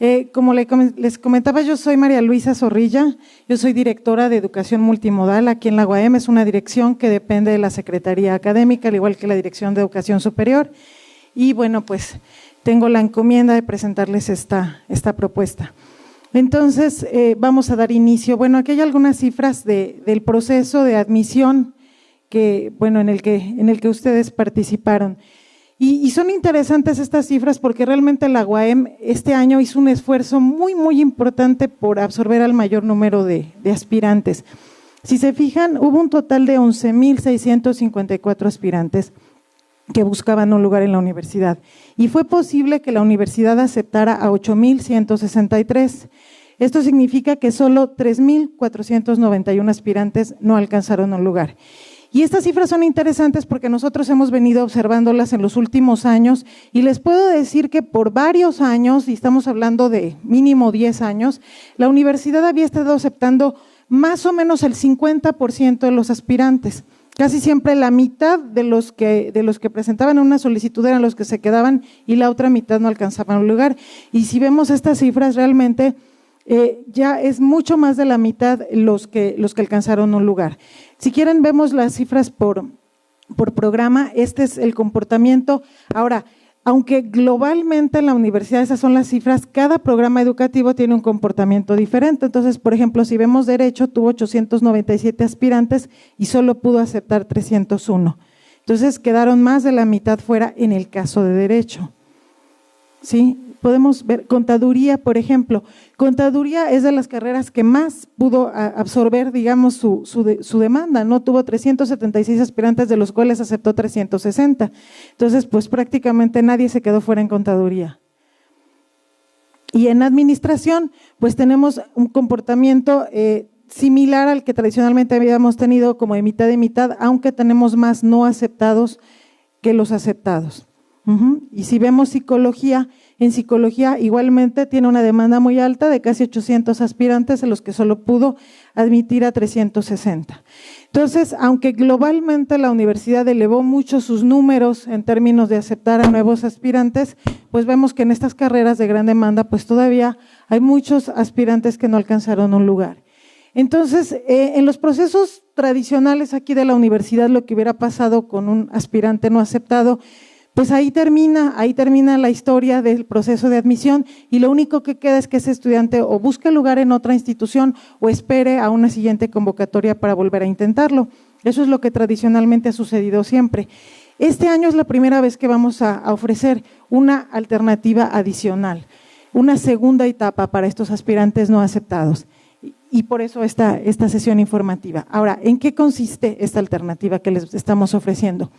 Eh, como les comentaba, yo soy María Luisa Zorrilla, yo soy directora de Educación Multimodal aquí en la UAM, es una dirección que depende de la Secretaría Académica, al igual que la Dirección de Educación Superior. Y bueno, pues tengo la encomienda de presentarles esta, esta propuesta. Entonces, eh, vamos a dar inicio. Bueno, aquí hay algunas cifras del proceso de admisión que, bueno, en el que, en el que ustedes participaron. Y, son interesantes estas cifras porque realmente la UAM este año hizo un esfuerzo muy, muy importante por absorber al mayor número de, de aspirantes. Si se fijan, hubo un total de 11.654 aspirantes que buscaban un lugar en la universidad. Y fue posible que la universidad aceptara a 8.163. Esto significa que solo 3.491 aspirantes no alcanzaron un lugar. Y estas cifras son interesantes porque nosotros hemos venido observándolas en los últimos años y les puedo decir que por varios años, y estamos hablando de mínimo 10 años, la universidad había estado aceptando más o menos el 50% de los aspirantes. Casi siempre la mitad de los que de los que presentaban una solicitud eran los que se quedaban y la otra mitad no alcanzaban un lugar. Y si vemos estas cifras realmente eh, ya es mucho más de la mitad los que, los que alcanzaron un lugar. Si quieren, vemos las cifras por, por programa. Este es el comportamiento. Ahora, aunque globalmente en la universidad esas son las cifras, cada programa educativo tiene un comportamiento diferente. Entonces, por ejemplo, si vemos derecho, tuvo 897 aspirantes y solo pudo aceptar 301. Entonces, quedaron más de la mitad fuera en el caso de derecho. ¿Sí? Podemos ver contaduría, por ejemplo. Contaduría es de las carreras que más pudo absorber, digamos, su, su, demanda, ¿no? Tuvo 376 aspirantes, de los cuales aceptó 360. Entonces, pues prácticamente nadie se quedó fuera en contaduría. Y en administración, pues tenemos un comportamiento eh, similar al que tradicionalmente habíamos tenido como de mitad de mitad, aunque tenemos más no aceptados que los aceptados. Y si vemos psicología, en psicología igualmente tiene una demanda muy alta de casi 800 aspirantes, a los que solo pudo admitir a 360. Entonces, aunque globalmente la universidad elevó mucho sus números en términos de aceptar a nuevos aspirantes, pues vemos que en estas carreras de gran demanda, pues todavía hay muchos aspirantes que no alcanzaron un lugar. Entonces, eh, en los procesos tradicionales aquí de la universidad, lo que hubiera pasado con un aspirante no aceptado, pues ahí termina, ahí termina la historia del proceso de admisión y lo único que queda es que ese estudiante o busque lugar en otra institución o espere a una siguiente convocatoria para volver a intentarlo. Eso es lo que tradicionalmente ha sucedido siempre. Este año es la primera vez que vamos a, ofrecer una alternativa adicional, una segunda etapa para estos aspirantes no aceptados. Y por eso esta, esta sesión informativa. Ahora, ¿en qué consiste esta alternativa que les estamos ofreciendo?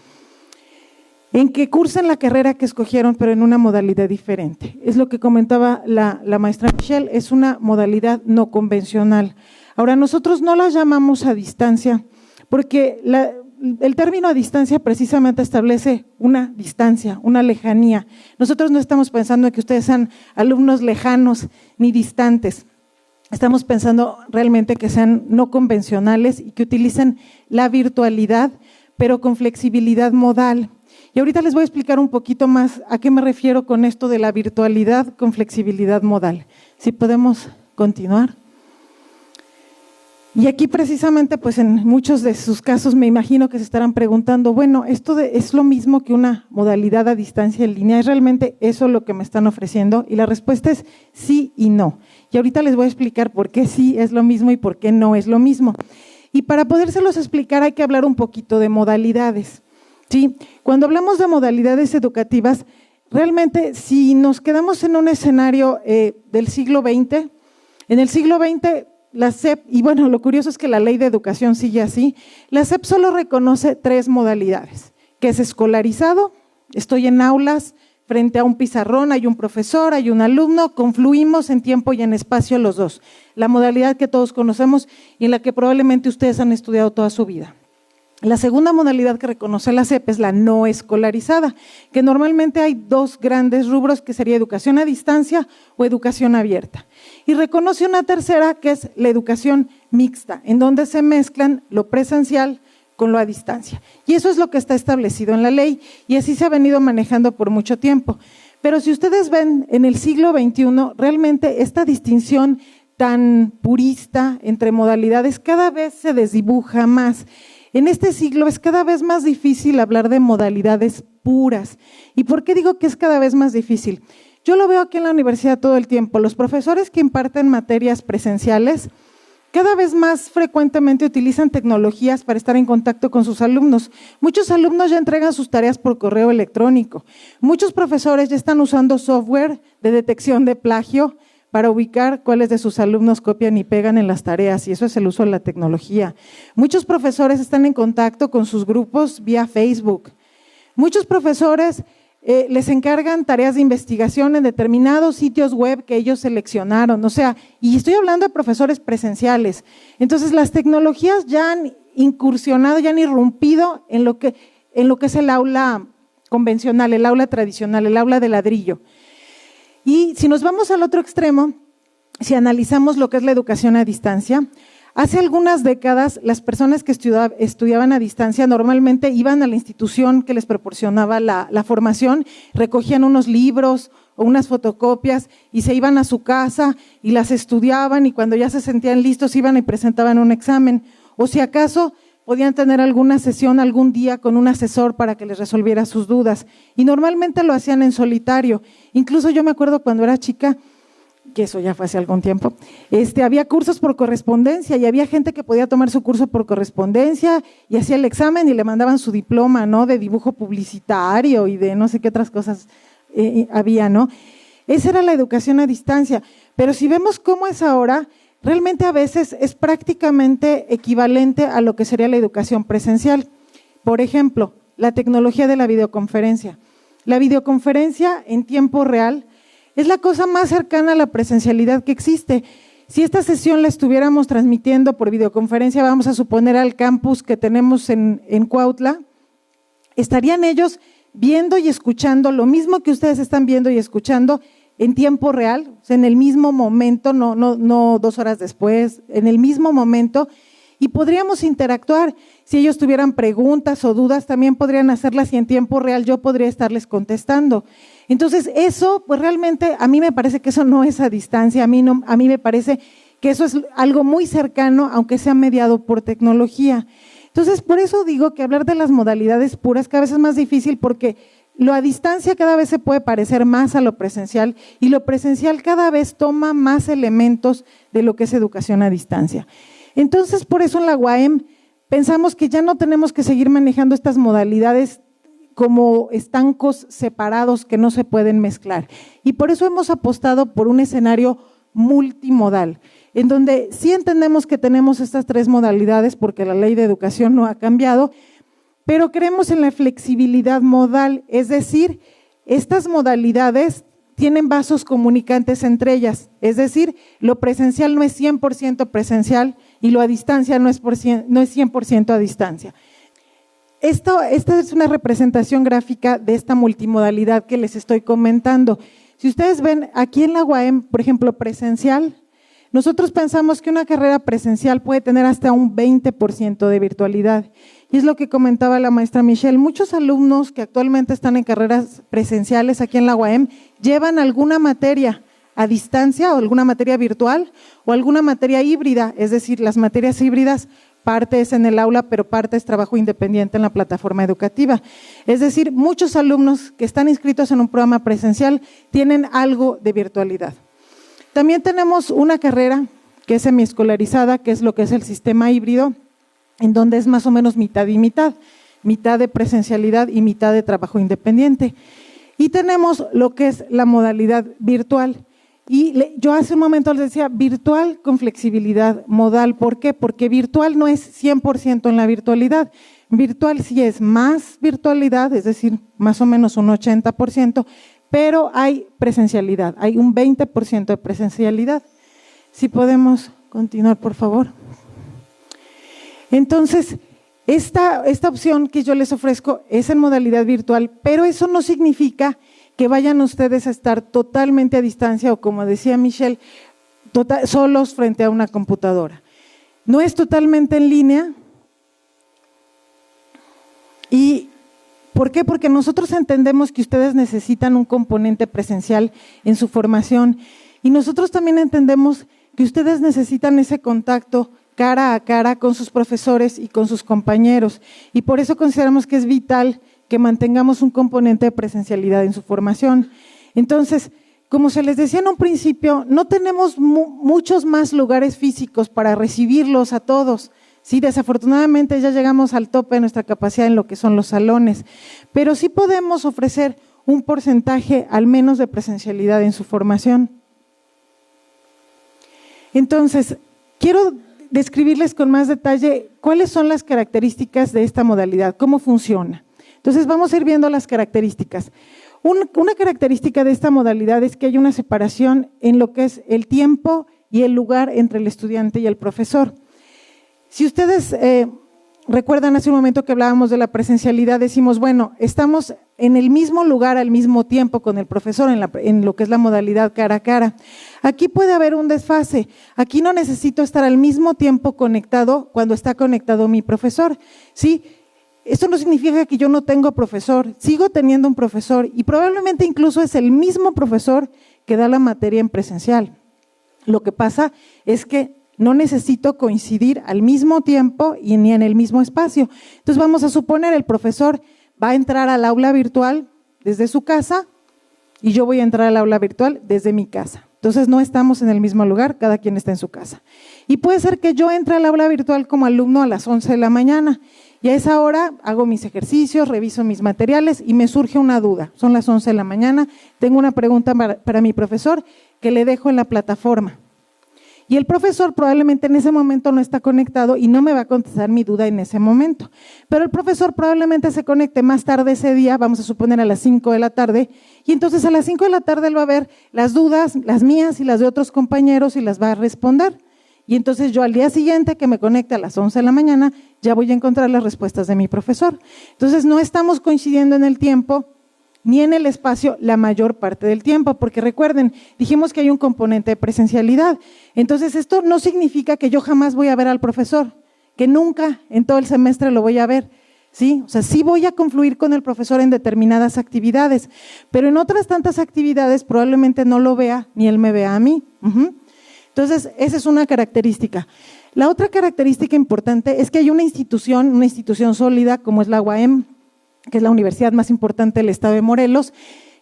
En que cursen la carrera que escogieron, pero en una modalidad diferente. Es lo que comentaba la, maestra Michelle, es una modalidad no convencional. Ahora, nosotros no la llamamos a distancia, porque el término a distancia precisamente establece una distancia, una lejanía. Nosotros no estamos pensando en que ustedes sean alumnos lejanos ni distantes. Estamos pensando realmente que sean no convencionales y que utilicen la virtualidad, pero con flexibilidad modal. Y ahorita les voy a explicar un poquito más a qué me refiero con esto de la virtualidad con flexibilidad modal. Si podemos continuar. Y aquí precisamente, pues en muchos de sus casos me imagino que se estarán preguntando, bueno, ¿esto es lo mismo que una modalidad a distancia en línea? ¿Es realmente eso lo que me están ofreciendo? Y la respuesta es sí y no. Y ahorita les voy a explicar por qué sí es lo mismo y por qué no es lo mismo. Y para podérselos explicar hay que hablar un poquito de modalidades. ¿Sí? Cuando hablamos de modalidades educativas, realmente si nos quedamos en un escenario eh, del siglo XX, en el siglo XX la SEP, y bueno, lo curioso es que la ley de educación sigue así, la SEP solo reconoce tres modalidades, que es escolarizado, estoy en aulas, frente a un pizarrón, hay un profesor, hay un alumno, confluimos en tiempo y en espacio los dos. La modalidad que todos conocemos y en la que probablemente ustedes han estudiado toda su vida. La segunda modalidad que reconoce la CEP es la no escolarizada, que normalmente hay dos grandes rubros, que sería educación a distancia o educación abierta. Y reconoce una tercera, que es la educación mixta, en donde se mezclan lo presencial con lo a distancia. Y eso es lo que está establecido en la ley y así se ha venido manejando por mucho tiempo. Pero si ustedes ven en el siglo XXI, realmente esta distinción tan purista entre modalidades cada vez se desdibuja más. En este siglo es cada vez más difícil hablar de modalidades puras. ¿Y por qué digo que es cada vez más difícil? Yo lo veo aquí en la universidad todo el tiempo. Los profesores que imparten materias presenciales cada vez más frecuentemente utilizan tecnologías para estar en contacto con sus alumnos. Muchos alumnos ya entregan sus tareas por correo electrónico. Muchos profesores ya están usando software de detección de plagio para ubicar cuáles de sus alumnos copian y pegan en las tareas, y eso es el uso de la tecnología. Muchos profesores están en contacto con sus grupos vía Facebook. Muchos profesores eh, les encargan tareas de investigación en determinados sitios web que ellos seleccionaron. O sea, y estoy hablando de profesores presenciales. Entonces, las tecnologías ya han incursionado, ya han irrumpido en lo que, en lo que es el aula convencional, el aula tradicional, el aula de ladrillo. Y si nos vamos al otro extremo, si analizamos lo que es la educación a distancia, Hace algunas décadas, las personas que estudiaban a distancia normalmente iban a la institución que les proporcionaba la, formación, recogían unos libros o unas fotocopias y se iban a su casa y las estudiaban y cuando ya se sentían listos iban y presentaban un examen. O si acaso podían tener alguna sesión algún día con un asesor para que les resolviera sus dudas. Y normalmente lo hacían en solitario. Incluso yo me acuerdo cuando era chica, que eso ya fue hace algún tiempo, este, había cursos por correspondencia y había gente que podía tomar su curso por correspondencia y hacía el examen y le mandaban su diploma, ¿no? De dibujo publicitario y de no sé qué otras cosas eh, había, ¿no? Esa era la educación a distancia. Pero si vemos cómo es ahora, realmente a veces es prácticamente equivalente a lo que sería la educación presencial. Por ejemplo, la tecnología de la videoconferencia. La videoconferencia en tiempo real es la cosa más cercana a la presencialidad que existe. Si esta sesión la estuviéramos transmitiendo por videoconferencia, vamos a suponer al campus que tenemos en, Cuautla, estarían ellos viendo y escuchando lo mismo que ustedes están viendo y escuchando en tiempo real, en el mismo momento, no, no, no dos horas después, en el mismo momento, y podríamos interactuar. Si ellos tuvieran preguntas o dudas, también podrían hacerlas y en tiempo real yo podría estarles contestando. Entonces, eso, pues realmente a mí me parece que eso no es a distancia, a mí, no, a mí me parece que eso es algo muy cercano, aunque sea mediado por tecnología. Entonces, por eso digo que hablar de las modalidades puras cada vez es más difícil porque lo a distancia cada vez se puede parecer más a lo presencial y lo presencial cada vez toma más elementos de lo que es educación a distancia. Entonces, por eso en la UAM pensamos que ya no tenemos que seguir manejando estas modalidades como estancos separados que no se pueden mezclar. Y por eso hemos apostado por un escenario multimodal, en donde sí entendemos que tenemos estas tres modalidades porque la ley de educación no ha cambiado, pero creemos en la flexibilidad modal, es decir, estas modalidades tienen vasos comunicantes entre ellas, es decir, lo presencial no es 100% presencial y lo a distancia no es, no es 100% a distancia. Esto, esta es una representación gráfica de esta multimodalidad que les estoy comentando. Si ustedes ven aquí en la UAM, por ejemplo, presencial, nosotros pensamos que una carrera presencial puede tener hasta un 20% de virtualidad. Y es lo que comentaba la maestra Michelle. Muchos alumnos que actualmente están en carreras presenciales aquí en la UAM llevan alguna materia a distancia o alguna materia virtual o alguna materia híbrida, es decir, las materias híbridas parte es en el aula, pero parte es trabajo independiente en la plataforma educativa. Es decir, muchos alumnos que están inscritos en un programa presencial tienen algo de virtualidad. También tenemos una carrera que es semiescolarizada, que es lo que es el sistema híbrido, en donde es más o menos mitad y mitad, mitad de presencialidad y mitad de trabajo independiente. Y tenemos lo que es la modalidad virtual. Y yo hace un momento les decía virtual con flexibilidad modal. ¿Por qué? Porque virtual no es 100% en la virtualidad. Virtual sí es más virtualidad, es decir, más o menos un 80%, pero hay presencialidad, hay un 20% de presencialidad. Si podemos continuar, por favor. Entonces, esta, esta opción que yo les ofrezco es en modalidad virtual, pero eso no significa que vayan ustedes a estar totalmente a distancia o como decía Michelle, tota-, solos frente a una computadora. No es totalmente en línea y ¿Por qué? Porque nosotros entendemos que ustedes necesitan un componente presencial en su formación y nosotros también entendemos que ustedes necesitan ese contacto cara a cara con sus profesores y con sus compañeros. Y por eso consideramos que es vital que mantengamos un componente de presencialidad en su formación. Entonces, como se les decía en un principio, no tenemos muchos más lugares físicos para recibirlos a todos. Sí, desafortunadamente ya llegamos al tope de nuestra capacidad en lo que son los salones, pero sí podemos ofrecer un porcentaje al menos de presencialidad en su formación. Entonces, quiero describirles con más detalle cuáles son las características de esta modalidad, cómo funciona. Entonces vamos a ir viendo las características. una característica de esta modalidad es que hay una separación en lo que es el tiempo y el lugar entre el estudiante y el profesor. Si ustedes eh, recuerdan hace un momento que hablábamos de la presencialidad, decimos, bueno, estamos en el mismo lugar al mismo tiempo con el profesor en, lo que es la modalidad cara a cara. Aquí puede haber un desfase. Aquí no necesito estar al mismo tiempo conectado cuando está conectado mi profesor. ¿sí? Esto no significa que yo no tengo profesor. Sigo teniendo un profesor y probablemente incluso es el mismo profesor que da la materia en presencial. Lo que pasa es que no necesito coincidir al mismo tiempo y ni en el mismo espacio. Entonces vamos a suponer el profesor va a entrar al aula virtual desde su casa y yo voy a entrar al aula virtual desde mi casa. Entonces no estamos en el mismo lugar, cada quien está en su casa. Y puede ser que yo entre al aula virtual como alumno a las 11 de la mañana y a esa hora hago mis ejercicios, reviso mis materiales y me surge una duda. Son las 11 de la mañana, tengo una pregunta para, para mi profesor que le dejo en la plataforma. Y el profesor probablemente en ese momento no está conectado y no me va a contestar mi duda en ese momento. Pero el profesor probablemente se conecte más tarde ese día, vamos a suponer a las 5 de la tarde, y entonces a las 5 de la tarde él va a ver las dudas, las mías y las de otros compañeros y las va a responder. Y entonces yo al día siguiente que me conecte a las 11 de la mañana, ya voy a encontrar las respuestas de mi profesor. Entonces no estamos coincidiendo en el tiempo, ni en el espacio la mayor parte del tiempo, porque recuerden, dijimos que hay un componente de presencialidad. Entonces, esto no significa que yo jamás voy a ver al profesor, que nunca en todo el semestre lo voy a ver. ¿Sí? O sea, sí voy a confluir con el profesor en determinadas actividades, pero en otras tantas actividades probablemente no lo vea ni él me vea a mí. Entonces, esa es una característica. La otra característica importante es que hay una institución, una institución sólida como es la UAM, que es la universidad más importante del estado de Morelos,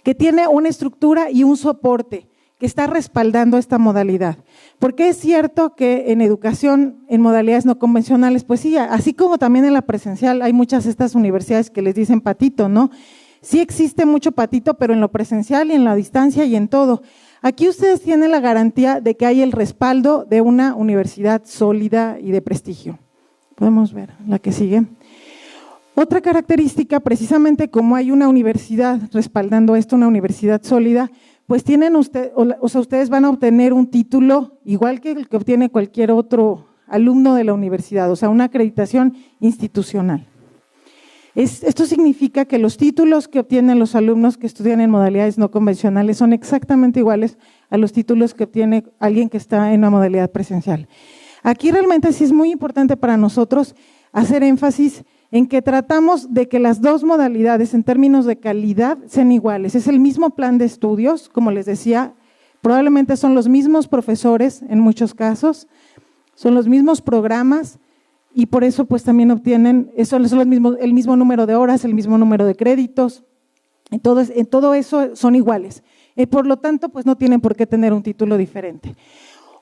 que tiene una estructura y un soporte que está respaldando esta modalidad. Porque es cierto que en educación, en modalidades no convencionales, pues sí, así como también en la presencial, hay muchas de estas universidades que les dicen patito, ¿no? Sí existe mucho patito, pero en lo presencial y en la distancia y en todo. Aquí ustedes tienen la garantía de que hay el respaldo de una universidad sólida y de prestigio. Podemos ver la que sigue. Otra característica, precisamente como hay una universidad respaldando esto, una universidad sólida, pues tienen usted, ustedes van a obtener un título igual que el que obtiene cualquier otro alumno de la universidad, o sea, una acreditación institucional. esto significa que los títulos que obtienen los alumnos que estudian en modalidades no convencionales son exactamente iguales a los títulos que obtiene alguien que está en una modalidad presencial. Aquí realmente sí es muy importante para nosotros hacer énfasis en que tratamos de que las dos modalidades en términos de calidad sean iguales. Es el mismo plan de estudios, como les decía, probablemente son los mismos profesores en muchos casos, son los mismos programas y por eso pues también obtienen, son los mismos, el mismo número de horas, el mismo número de créditos, en todo, eso son iguales. Y por lo tanto pues no tienen por qué tener un título diferente.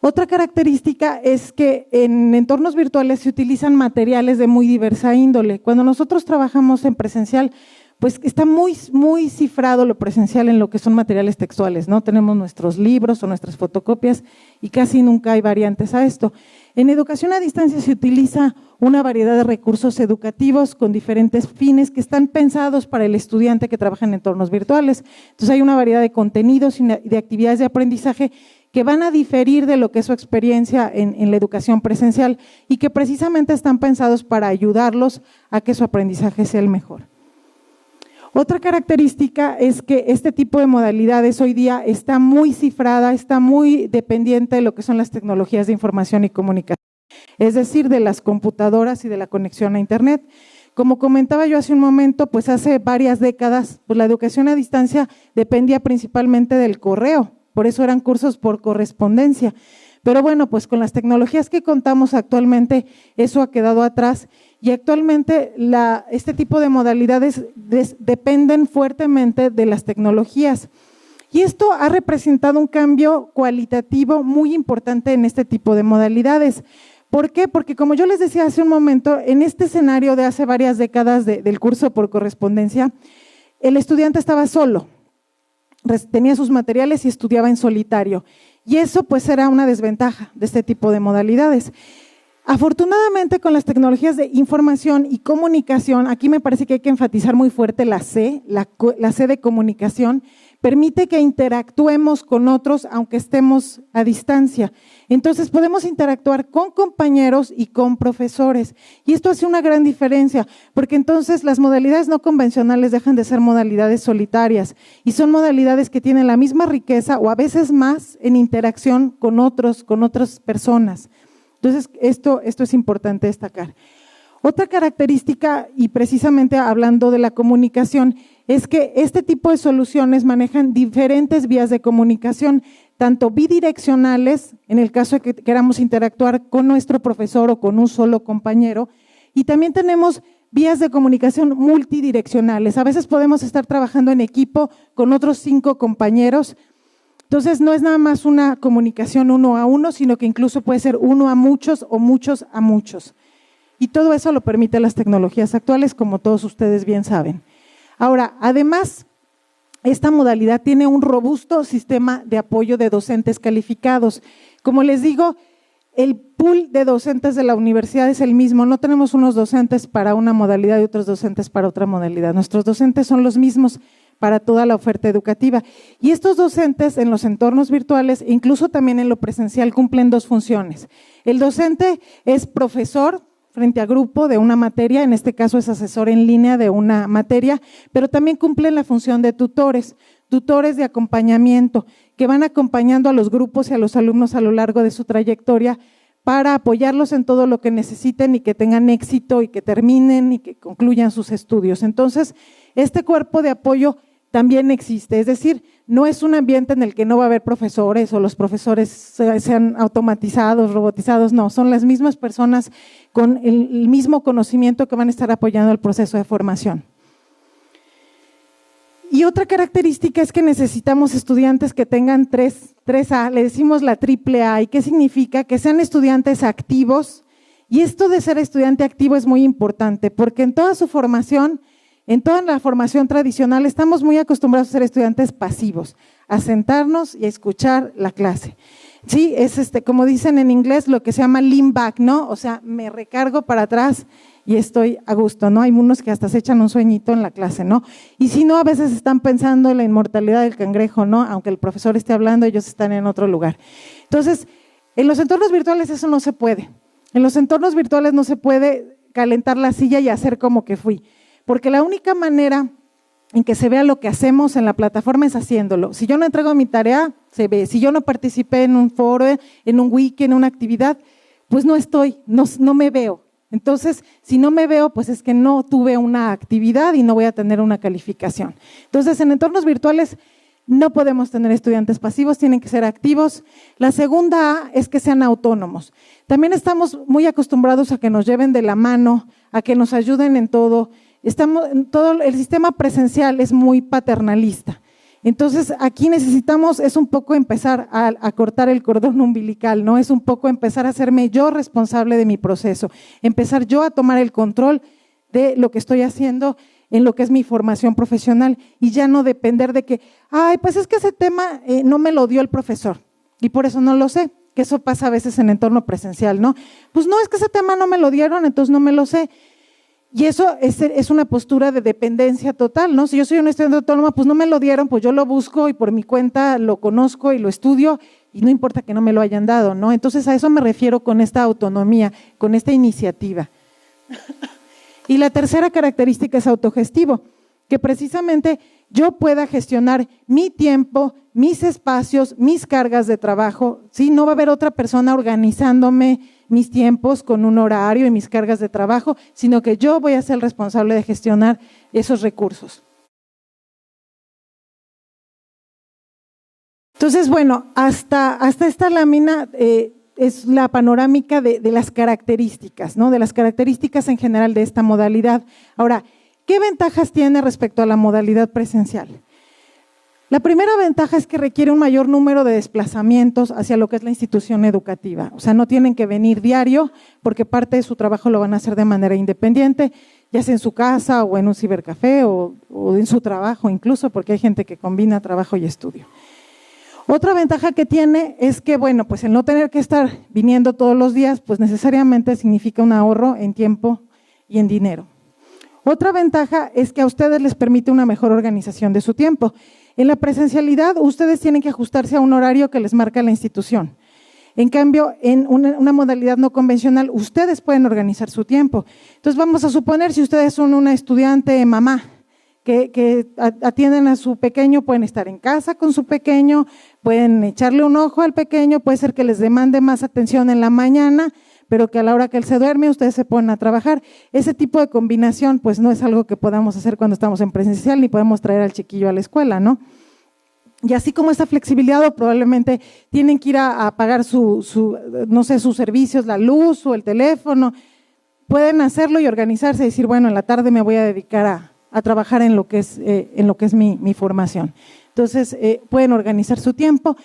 Otra característica es que en entornos virtuales se utilizan materiales de muy diversa índole. Cuando nosotros trabajamos en presencial, pues está muy, muy cifrado lo presencial en lo que son materiales textuales, ¿no? Tenemos nuestros libros o nuestras fotocopias y casi nunca hay variantes a esto. En educación a distancia se utiliza una variedad de recursos educativos con diferentes fines que están pensados para el estudiante que trabaja en entornos virtuales. Entonces hay una variedad de contenidos y de actividades de aprendizaje que van a diferir de lo que es su experiencia en, la educación presencial y que precisamente están pensados para ayudarlos a que su aprendizaje sea el mejor. Otra característica es que este tipo de modalidades hoy día está muy cifrada, está muy dependiente de lo que son las tecnologías de información y comunicación, es decir, de las computadoras y de la conexión a Internet. Como comentaba yo hace un momento, pues hace varias décadas, pues la educación a distancia dependía principalmente del correo, por eso eran cursos por correspondencia. Pero bueno, pues con las tecnologías que contamos actualmente, eso ha quedado atrás y actualmente este tipo de modalidades dependen fuertemente de las tecnologías. Y esto ha representado un cambio cualitativo muy importante en este tipo de modalidades. ¿Por qué? Porque como yo les decía hace un momento, en este escenario de hace varias décadas del curso por correspondencia, el estudiante estaba solo, tenía sus materiales y estudiaba en solitario. Y eso pues era una desventaja de este tipo de modalidades. Afortunadamente con las tecnologías de información y comunicación, aquí me parece que hay que enfatizar muy fuerte la C, la, C de comunicación, permite que interactuemos con otros aunque estemos a distancia. Entonces podemos interactuar con compañeros y con profesores. Y esto hace una gran diferencia, porque entonces las modalidades no convencionales dejan de ser modalidades solitarias y son modalidades que tienen la misma riqueza o a veces más en interacción con otros, con otras personas. Entonces esto, esto es importante destacar. Otra característica, y precisamente hablando de la comunicación, es que este tipo de soluciones manejan diferentes vías de comunicación, tanto bidireccionales, en el caso de que queramos interactuar con nuestro profesor o con un solo compañero, y también tenemos vías de comunicación multidireccionales. A veces podemos estar trabajando en equipo con otros cinco compañeros. Entonces no es nada más una comunicación uno a uno, sino que incluso puede ser uno a muchos o muchos a muchos. Y todo eso lo permite las tecnologías actuales, como todos ustedes bien saben. Ahora, además, esta modalidad tiene un robusto sistema de apoyo de docentes calificados. Como les digo, el pool de docentes de la universidad es el mismo. No tenemos unos docentes para una modalidad y otros docentes para otra modalidad. Nuestros docentes son los mismos para toda la oferta educativa. Y estos docentes en los entornos virtuales, incluso también en lo presencial, cumplen dos funciones. El docente es profesor frente a grupo de una materia, en este caso es asesor en línea de una materia, pero también cumplen la función de tutores, tutores de acompañamiento, que van acompañando a los grupos y a los alumnos a lo largo de su trayectoria para apoyarlos en todo lo que necesiten y que tengan éxito y que terminen y que concluyan sus estudios. Entonces, este cuerpo de apoyo también existe. Es decir, no es un ambiente en el que no va a haber profesores o los profesores sean automatizados, robotizados, no, son las mismas personas con el mismo conocimiento que van a estar apoyando el proceso de formación. Y otra característica es que necesitamos estudiantes que tengan 3, 3A, le decimos la triple A, ¿y qué significa? Que sean estudiantes activos. Y esto de ser estudiante activo es muy importante, porque en toda su formación en toda la formación tradicional estamos muy acostumbrados a ser estudiantes pasivos, a sentarnos y a escuchar la clase. Sí, es este, como dicen en inglés, lo que se llama lean back, ¿no? O sea, me recargo para atrás y estoy a gusto, ¿no? Hay unos que hasta se echan un sueñito en la clase, ¿no? Y si no, a veces están pensando en la inmortalidad del cangrejo, ¿no? Aunque el profesor esté hablando, ellos están en otro lugar. Entonces, en los entornos virtuales eso no se puede. En los entornos virtuales no se puede calentar la silla y hacer como que fui porque la única manera en que se vea lo que hacemos en la plataforma es haciéndolo. Si yo no entrego mi tarea, se ve. Si yo no participé en un foro, en un wiki, en una actividad, pues no estoy, no, me veo. Entonces, si no me veo, pues es que no tuve una actividad y no voy a tener una calificación. Entonces, en entornos virtuales no podemos tener estudiantes pasivos, tienen que ser activos. La segunda A es que sean autónomos. También estamos muy acostumbrados a que nos lleven de la mano, a que nos ayuden en todo. Estamos, todo el sistema presencial es muy paternalista. Entonces, aquí necesitamos, es un poco empezar a, cortar el cordón umbilical, ¿no? Es un poco empezar a hacerme yo responsable de mi proceso, empezar yo a tomar el control de lo que estoy haciendo en lo que es mi formación profesional y ya no depender de que, ay, pues es que ese tema eh, no me lo dio el profesor y por eso no lo sé, que eso pasa a veces en entorno presencial, ¿no? Pues no, es que ese tema no me lo dieron, entonces no me lo sé. Y eso es, una postura de dependencia total, ¿no? Si yo soy un estudiante autónoma, pues no me lo dieron, pues yo lo busco y por mi cuenta lo conozco y lo estudio y no importa que no me lo hayan dado, ¿no? Entonces a eso me refiero con esta autonomía, con esta iniciativa. y la tercera característica es autogestivo, que precisamente yo pueda gestionar mi tiempo, mis espacios, mis cargas de trabajo, ¿sí? No va a haber otra persona organizándome mis tiempos con un horario y mis cargas de trabajo, sino que yo voy a ser el responsable de gestionar esos recursos. Entonces, bueno, hasta, hasta esta lámina eh, es la panorámica de, las características, ¿no? De las características en general de esta modalidad. Ahora, ¿qué ventajas tiene respecto a la modalidad presencial? La primera ventaja es que requiere un mayor número de desplazamientos hacia lo que es la institución educativa. O sea, no tienen que venir diario porque parte de su trabajo lo van a hacer de manera independiente, ya sea en su casa o en un cibercafé o, o en su trabajo incluso, porque hay gente que combina trabajo y estudio. Otra ventaja que tiene es que, bueno, pues el no tener que estar viniendo todos los días, pues necesariamente significa un ahorro en tiempo y en dinero. Otra ventaja es que a ustedes les permite una mejor organización de su tiempo. En la presencialidad, ustedes tienen que ajustarse a un horario que les marca la institución. En cambio, en una, modalidad no convencional, ustedes pueden organizar su tiempo. Entonces, vamos a suponer, si ustedes son una estudiante mamá que, que atienden a su pequeño, pueden estar en casa con su pequeño, pueden echarle un ojo al pequeño, puede ser que les demande más atención en la mañana, pero que a la hora que él se duerme ustedes se ponen a trabajar. Ese tipo de combinación pues no es algo que podamos hacer cuando estamos en presencial ni podemos traer al chiquillo a la escuela, ¿no? Y así como esta flexibilidad, probablemente tienen que ir a, pagar su, no sé, sus servicios, la luz o el teléfono, pueden hacerlo y organizarse y decir, bueno, en la tarde me voy a dedicar a, trabajar en lo que es, eh, en lo que es mi, formación. Entonces, eh, pueden organizar su tiempo.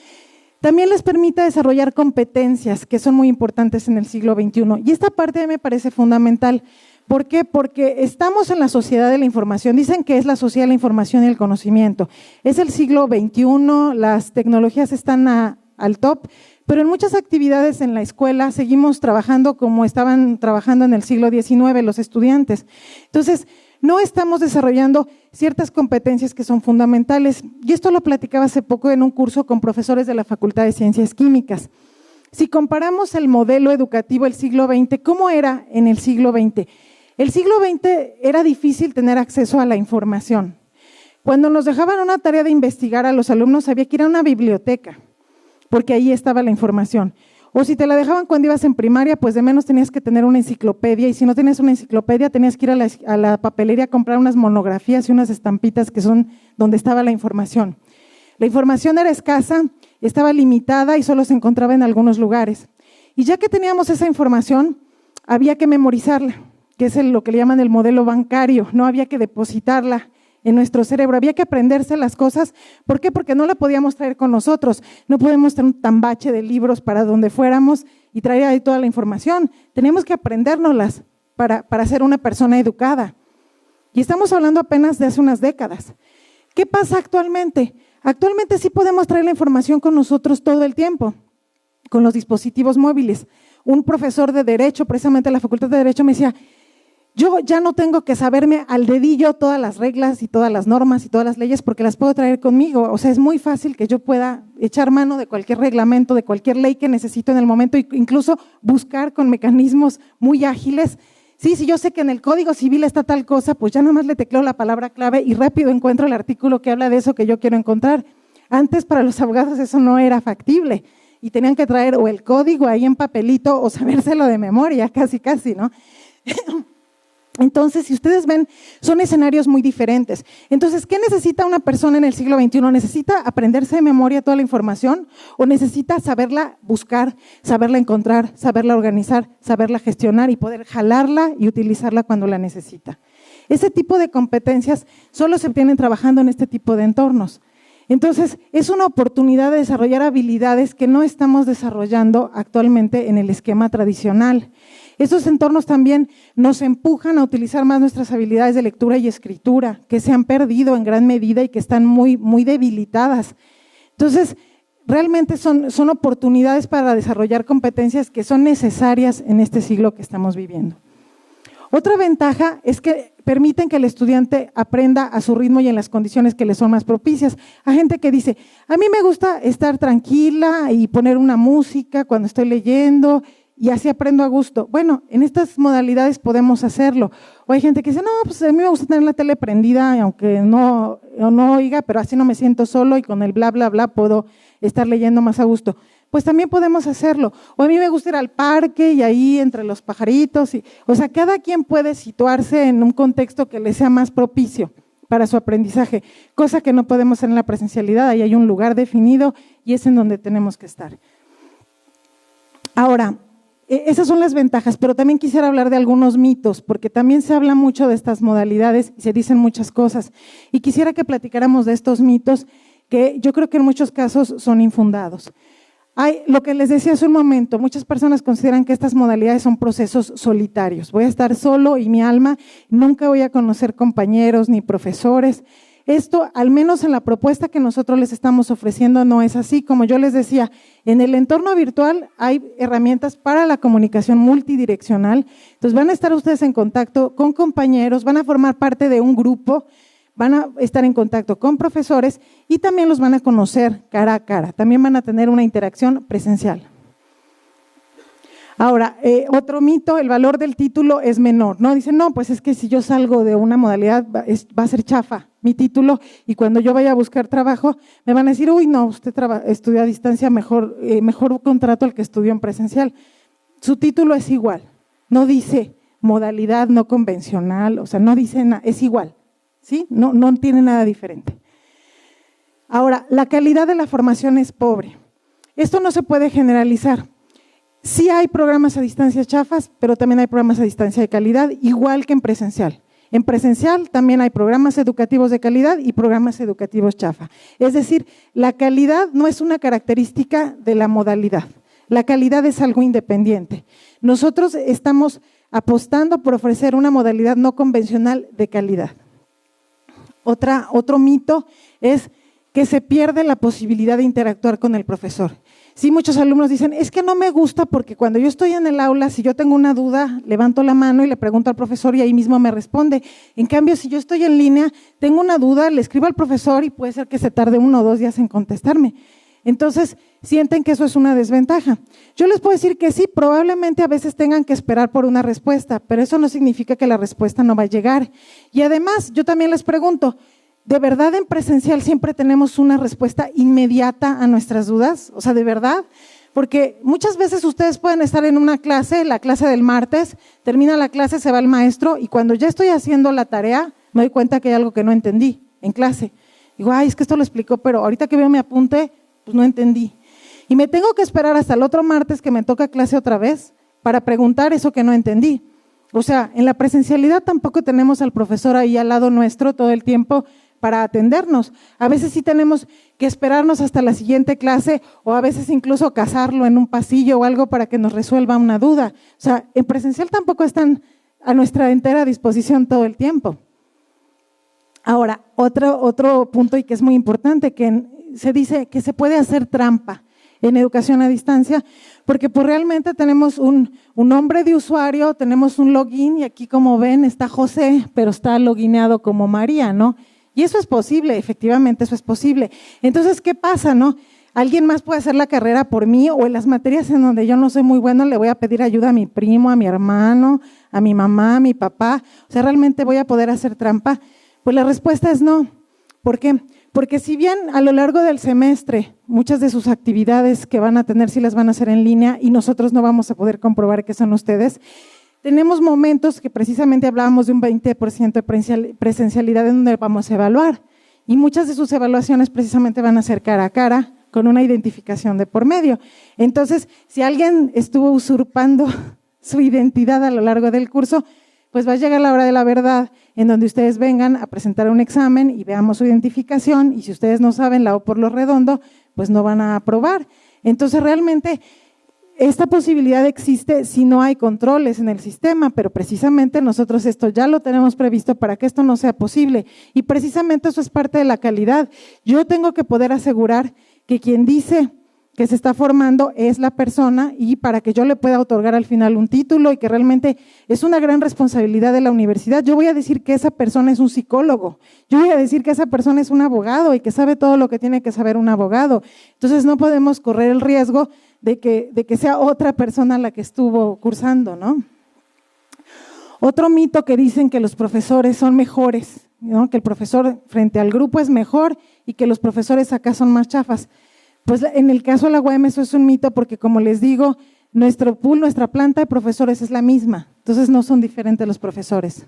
También les permite desarrollar competencias que son muy importantes en el siglo XXI. Y esta parte me parece fundamental. ¿Por qué? Porque estamos en la sociedad de la información. Dicen que es la sociedad de la información y el conocimiento. Es el siglo XXI, las tecnologías están al top, pero en muchas actividades en la escuela seguimos trabajando como estaban trabajando en el siglo XIX los estudiantes. Entonces, no estamos desarrollando ciertas competencias que son fundamentales. Y esto lo platicaba hace poco en un curso con profesores de la Facultad de Ciencias Químicas. Si comparamos el modelo educativo del siglo XX, ¿cómo era en el siglo XX? El siglo XX era difícil tener acceso a la información. Cuando nos dejaban una tarea de investigar a los alumnos, había que ir a una biblioteca, porque ahí estaba la información. O si te la dejaban cuando ibas en primaria, pues de menos tenías que tener una enciclopedia. Y si no tenías una enciclopedia, tenías que ir a la, papelería a comprar unas monografías y unas estampitas que son donde estaba la información. La información era escasa, estaba limitada y solo se encontraba en algunos lugares. Y ya que teníamos esa información, había que memorizarla, que es lo que le llaman el modelo bancario, no había que depositarla en nuestro cerebro. Había que aprenderse las cosas. ¿Por qué? Porque no la podíamos traer con nosotros. No podemos tener un tambache de libros para donde fuéramos y traer ahí toda la información. Tenemos que aprendérnoslas para, para ser una persona educada. Y estamos hablando apenas de hace unas décadas. ¿Qué pasa actualmente? Actualmente sí podemos traer la información con nosotros todo el tiempo, con los dispositivos móviles. Un profesor de Derecho, precisamente en la Facultad de Derecho, me decía, yo ya no tengo que saberme al dedillo todas las reglas y todas las normas y todas las leyes porque las puedo traer conmigo. O sea, es muy fácil que yo pueda echar mano de cualquier reglamento, de cualquier ley que necesito en el momento, e incluso buscar con mecanismos muy ágiles. Sí, si yo sé que en el Código Civil está tal cosa, pues ya nada más le tecleo la palabra clave y rápido encuentro el artículo que habla de eso que yo quiero encontrar. Antes para los abogados eso no era factible y tenían que traer o el código ahí en papelito o sabérselo de memoria, casi, casi, ¿no? Entonces, si ustedes ven, son escenarios muy diferentes. Entonces, ¿qué necesita una persona en el siglo XXI? ¿Necesita aprenderse de memoria toda la información o necesita saberla buscar, saberla encontrar, saberla organizar, saberla gestionar y poder jalarla y utilizarla cuando la necesita? Ese tipo de competencias solo se obtienen trabajando en este tipo de entornos. Entonces, es una oportunidad de desarrollar habilidades que no estamos desarrollando actualmente en el esquema tradicional. Esos entornos también nos empujan a utilizar más nuestras habilidades de lectura y escritura, que se han perdido en gran medida y que están muy, muy debilitadas. Entonces, realmente son, son oportunidades para desarrollar competencias que son necesarias en este siglo que estamos viviendo. Otra ventaja es que permiten que el estudiante aprenda a su ritmo y en las condiciones que le son más propicias. Hay gente que dice, a mí me gusta estar tranquila y poner una música cuando estoy leyendo y así aprendo a gusto. Bueno, en estas modalidades podemos hacerlo. O hay gente que dice, no, pues a mí me gusta tener la tele prendida, aunque no, no oiga, pero así no me siento solo y con el bla, bla, bla puedo estar leyendo más a gusto. pues también podemos hacerlo. O a mí me gusta ir al parque y ahí entre los pajaritos. Y, o sea, cada quien puede situarse en un contexto que le sea más propicio para su aprendizaje, cosa que no podemos hacer en la presencialidad. Ahí hay un lugar definido y es en donde tenemos que estar. Ahora, esas son las ventajas, pero también quisiera hablar de algunos mitos, porque también se habla mucho de estas modalidades y se dicen muchas cosas. Y quisiera que platicáramos de estos mitos que yo creo que en muchos casos son infundados. Hay, lo que les decía hace un momento, muchas personas consideran que estas modalidades son procesos solitarios. Voy a estar solo y mi alma, nunca voy a conocer compañeros ni profesores. Esto, al menos en la propuesta que nosotros les estamos ofreciendo, no es así. Como yo les decía, en el entorno virtual hay herramientas para la comunicación multidireccional. Entonces van a estar ustedes en contacto con compañeros, van a formar parte de un grupo, van a estar en contacto con profesores y también los van a conocer cara a cara. También van a tener una interacción presencial. Ahora, eh, otro mito, el valor del título es menor, ¿no? Dicen, no, pues es que si yo salgo de una modalidad va, a ser chafa mi título y cuando yo vaya a buscar trabajo me van a decir, uy, no, usted estudió a distancia, mejor, eh, mejor contrato al que estudió en presencial. Su título es igual, no dice modalidad no convencional, o sea, no dice nada, es igual, ¿sí? No, no tiene nada diferente. Ahora, la calidad de la formación es pobre. Esto no se puede generalizar Sí hay programas a distancia chafas, pero también hay programas a distancia de calidad, igual que en presencial. En presencial también hay programas educativos de calidad y programas educativos chafa. Es decir, la calidad no es una característica de la modalidad. La calidad es algo independiente. Nosotros estamos apostando por ofrecer una modalidad no convencional de calidad. Otro mito es que se pierde la posibilidad de interactuar con el profesor. Sí, muchos alumnos dicen, es que no me gusta porque cuando yo estoy en el aula, si yo tengo una duda, levanto la mano y le pregunto al profesor y ahí mismo me responde. En cambio, si yo estoy en línea, tengo una duda, le escribo al profesor y puede ser que se tarde uno o dos días en contestarme. Entonces, sienten que eso es una desventaja. Yo les puedo decir que sí, probablemente a veces tengan que esperar por una respuesta, pero eso no significa que la respuesta no va a llegar. Y además, yo también les pregunto, ¿De verdad en presencial siempre tenemos una respuesta inmediata a nuestras dudas? O sea, ¿de verdad? Porque muchas veces ustedes pueden estar en una clase, la clase del martes, termina la clase, se va el maestro y cuando ya estoy haciendo la tarea, me doy cuenta que hay algo que no entendí en clase. Digo, ay, es que esto lo explicó, pero ahorita que veo mi apunte, pues no entendí. Y me tengo que esperar hasta el otro martes que me toca clase otra vez para preguntar eso que no entendí. O sea, en la presencialidad tampoco tenemos al profesor ahí al lado nuestro todo el tiempo para atendernos. A veces sí tenemos que esperarnos hasta la siguiente clase o a veces incluso casarlo en un pasillo o algo para que nos resuelva una duda. O sea, en presencial tampoco están a nuestra entera disposición todo el tiempo. Ahora, otro, otro punto y que es muy importante, que se dice que se puede hacer trampa en educación a distancia, porque pues realmente tenemos un, un, nombre de usuario, tenemos un login y aquí como ven está José, pero está logineado como María, ¿no? Y eso es posible, efectivamente, eso es posible. Entonces, ¿qué pasa, no? Alguien más puede hacer la carrera por mí o en las materias en donde yo no soy muy bueno le voy a pedir ayuda a mi primo, a mi hermano, a mi mamá, a mi papá. O sea, ¿realmente voy a poder hacer trampa? Pues la respuesta es no. ¿Por qué? Porque si bien a lo largo del semestre muchas de sus actividades que van a tener sí las van a hacer en línea y nosotros no vamos a poder comprobar que son ustedes, tenemos momentos que precisamente hablábamos de un 20% de presencialidad en donde vamos a evaluar. Y muchas de sus evaluaciones precisamente van a ser cara a cara, con una identificación de por medio. Entonces, si alguien estuvo usurpando su identidad a lo largo del curso, pues va a llegar la hora de la verdad en donde ustedes vengan a presentar un examen y veamos su identificación y si ustedes no saben la O por lo redondo, pues no van a aprobar. Entonces realmente esta posibilidad existe si no hay controles en el sistema, pero precisamente nosotros esto ya lo tenemos previsto para que esto no sea posible. Y precisamente eso es parte de la calidad. Yo tengo que poder asegurar que quien dice que se está formando es la persona y para que yo le pueda otorgar al final un título y que realmente es una gran responsabilidad de la universidad, yo voy a decir que esa persona es un psicólogo, yo voy a decir que esa persona es un abogado y que sabe todo lo que tiene que saber un abogado. Entonces no podemos correr el riesgo de que, de que sea otra persona la que estuvo cursando, ¿no? Otro mito que dicen que los profesores son mejores, ¿no? que el profesor frente al grupo es mejor y que los profesores acá son más chafas. Pues en el caso de la UAM eso es un mito porque como les digo, nuestro pool, nuestra planta de profesores es la misma, entonces no son diferentes los profesores.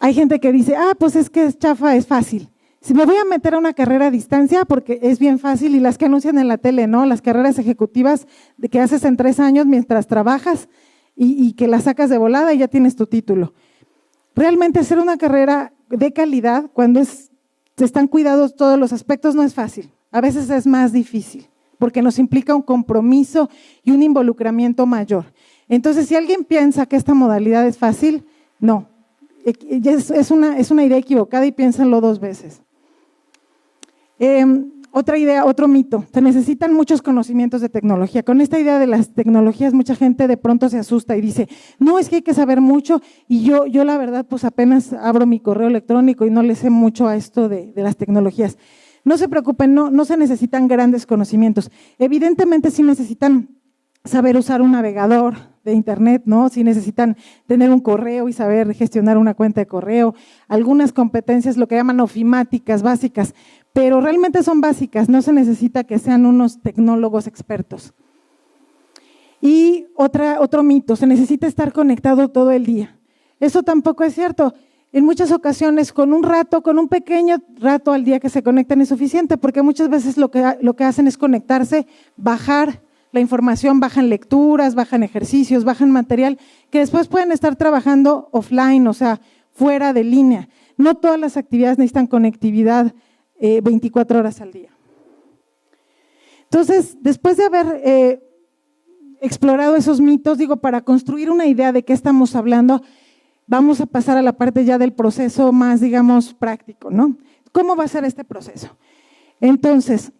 Hay gente que dice, ah, pues es que es chafa, es fácil. Si me voy a meter a una carrera a distancia, porque es bien fácil, y las que anuncian en la tele, ¿no? Las carreras ejecutivas de que haces en tres años mientras trabajas y, que las sacas de volada y ya tienes tu título. Realmente hacer una carrera de calidad, cuando es, están cuidados todos los aspectos, no es fácil. A veces es más difícil, porque nos implica un compromiso y un involucramiento mayor. Entonces, si alguien piensa que esta modalidad es fácil, no, es, una, es una idea equivocada y piénsenlo dos veces. Em, otra idea, otro mito, se necesitan muchos conocimientos de tecnología. Con esta idea de las tecnologías, mucha gente de pronto se asusta y dice, no, es que hay que saber mucho y yo, yo la verdad, pues apenas abro mi correo electrónico y no le sé mucho a esto de, las tecnologías. No se preocupen, no, no se necesitan grandes conocimientos. Evidentemente sí necesitan saber usar un navegador, de internet, ¿no? Si necesitan tener un correo y saber gestionar una cuenta de correo, algunas competencias, lo que llaman ofimáticas básicas, pero realmente son básicas, no se necesita que sean unos tecnólogos expertos. Y otra, otro mito, se necesita estar conectado todo el día. Eso tampoco es cierto. En muchas ocasiones, con un rato, con un pequeño rato al día que se conectan es suficiente, porque muchas veces lo que, lo que hacen es conectarse, bajar la información, bajan lecturas, bajan ejercicios, bajan material, que después pueden estar trabajando offline, o sea, fuera de línea. No todas las actividades necesitan conectividad 24 eh, horas al día. Entonces, después de haber eh, explorado esos mitos, digo, para construir una idea de qué estamos hablando, vamos a pasar a la parte ya del proceso más, digamos, práctico, ¿no? ¿Cómo va a ser este proceso? Entonces,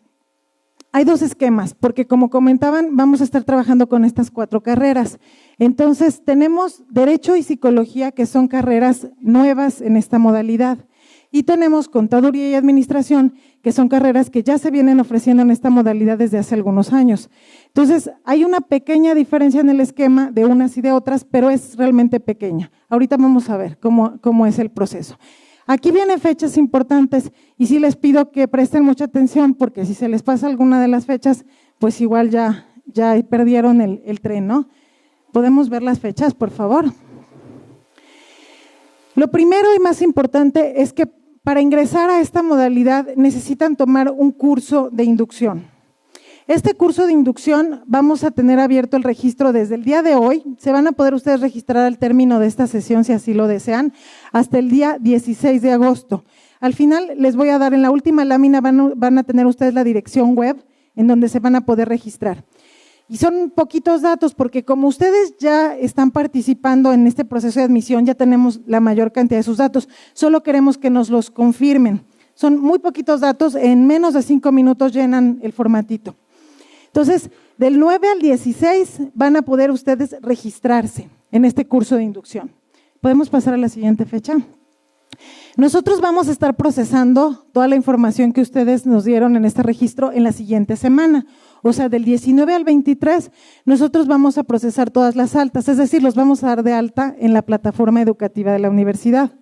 hay dos esquemas, porque como comentaban, vamos a estar trabajando con estas cuatro carreras. Entonces, tenemos Derecho y Psicología, que son carreras nuevas en esta modalidad. Y tenemos Contaduría y Administración, que son carreras que ya se vienen ofreciendo en esta modalidad desde hace algunos años. Entonces, hay una pequeña diferencia en el esquema de unas y de otras, pero es realmente pequeña. Ahorita vamos a ver cómo, cómo es el proceso. Aquí vienen fechas importantes y sí les pido que presten mucha atención porque si se les pasa alguna de las fechas, pues igual ya, ya perdieron el, el tren, ¿no? ¿Podemos ver las fechas, por favor? Lo primero y más importante es que para ingresar a esta modalidad necesitan tomar un curso de inducción. Este curso de inducción vamos a tener abierto el registro desde el día de hoy. Se van a poder ustedes registrar al término de esta sesión si así lo desean, hasta el día 16 de agosto. Al final les voy a dar en la última lámina, van, a tener ustedes la dirección web en donde se van a poder registrar. Y son poquitos datos porque como ustedes ya están participando en este proceso de admisión, ya tenemos la mayor cantidad de sus datos. Solo queremos que nos los confirmen. Son muy poquitos datos, en menos de cinco minutos llenan el formatito. Entonces, del 9 al 16 van a poder ustedes registrarse en este curso de inducción. ¿Podemos pasar a la siguiente fecha? Nosotros vamos a estar procesando toda la información que ustedes nos dieron en este registro en la siguiente semana. O sea, del 19 al 23, nosotros vamos a procesar todas las altas, es decir, los vamos a dar de alta en la plataforma educativa de la universidad.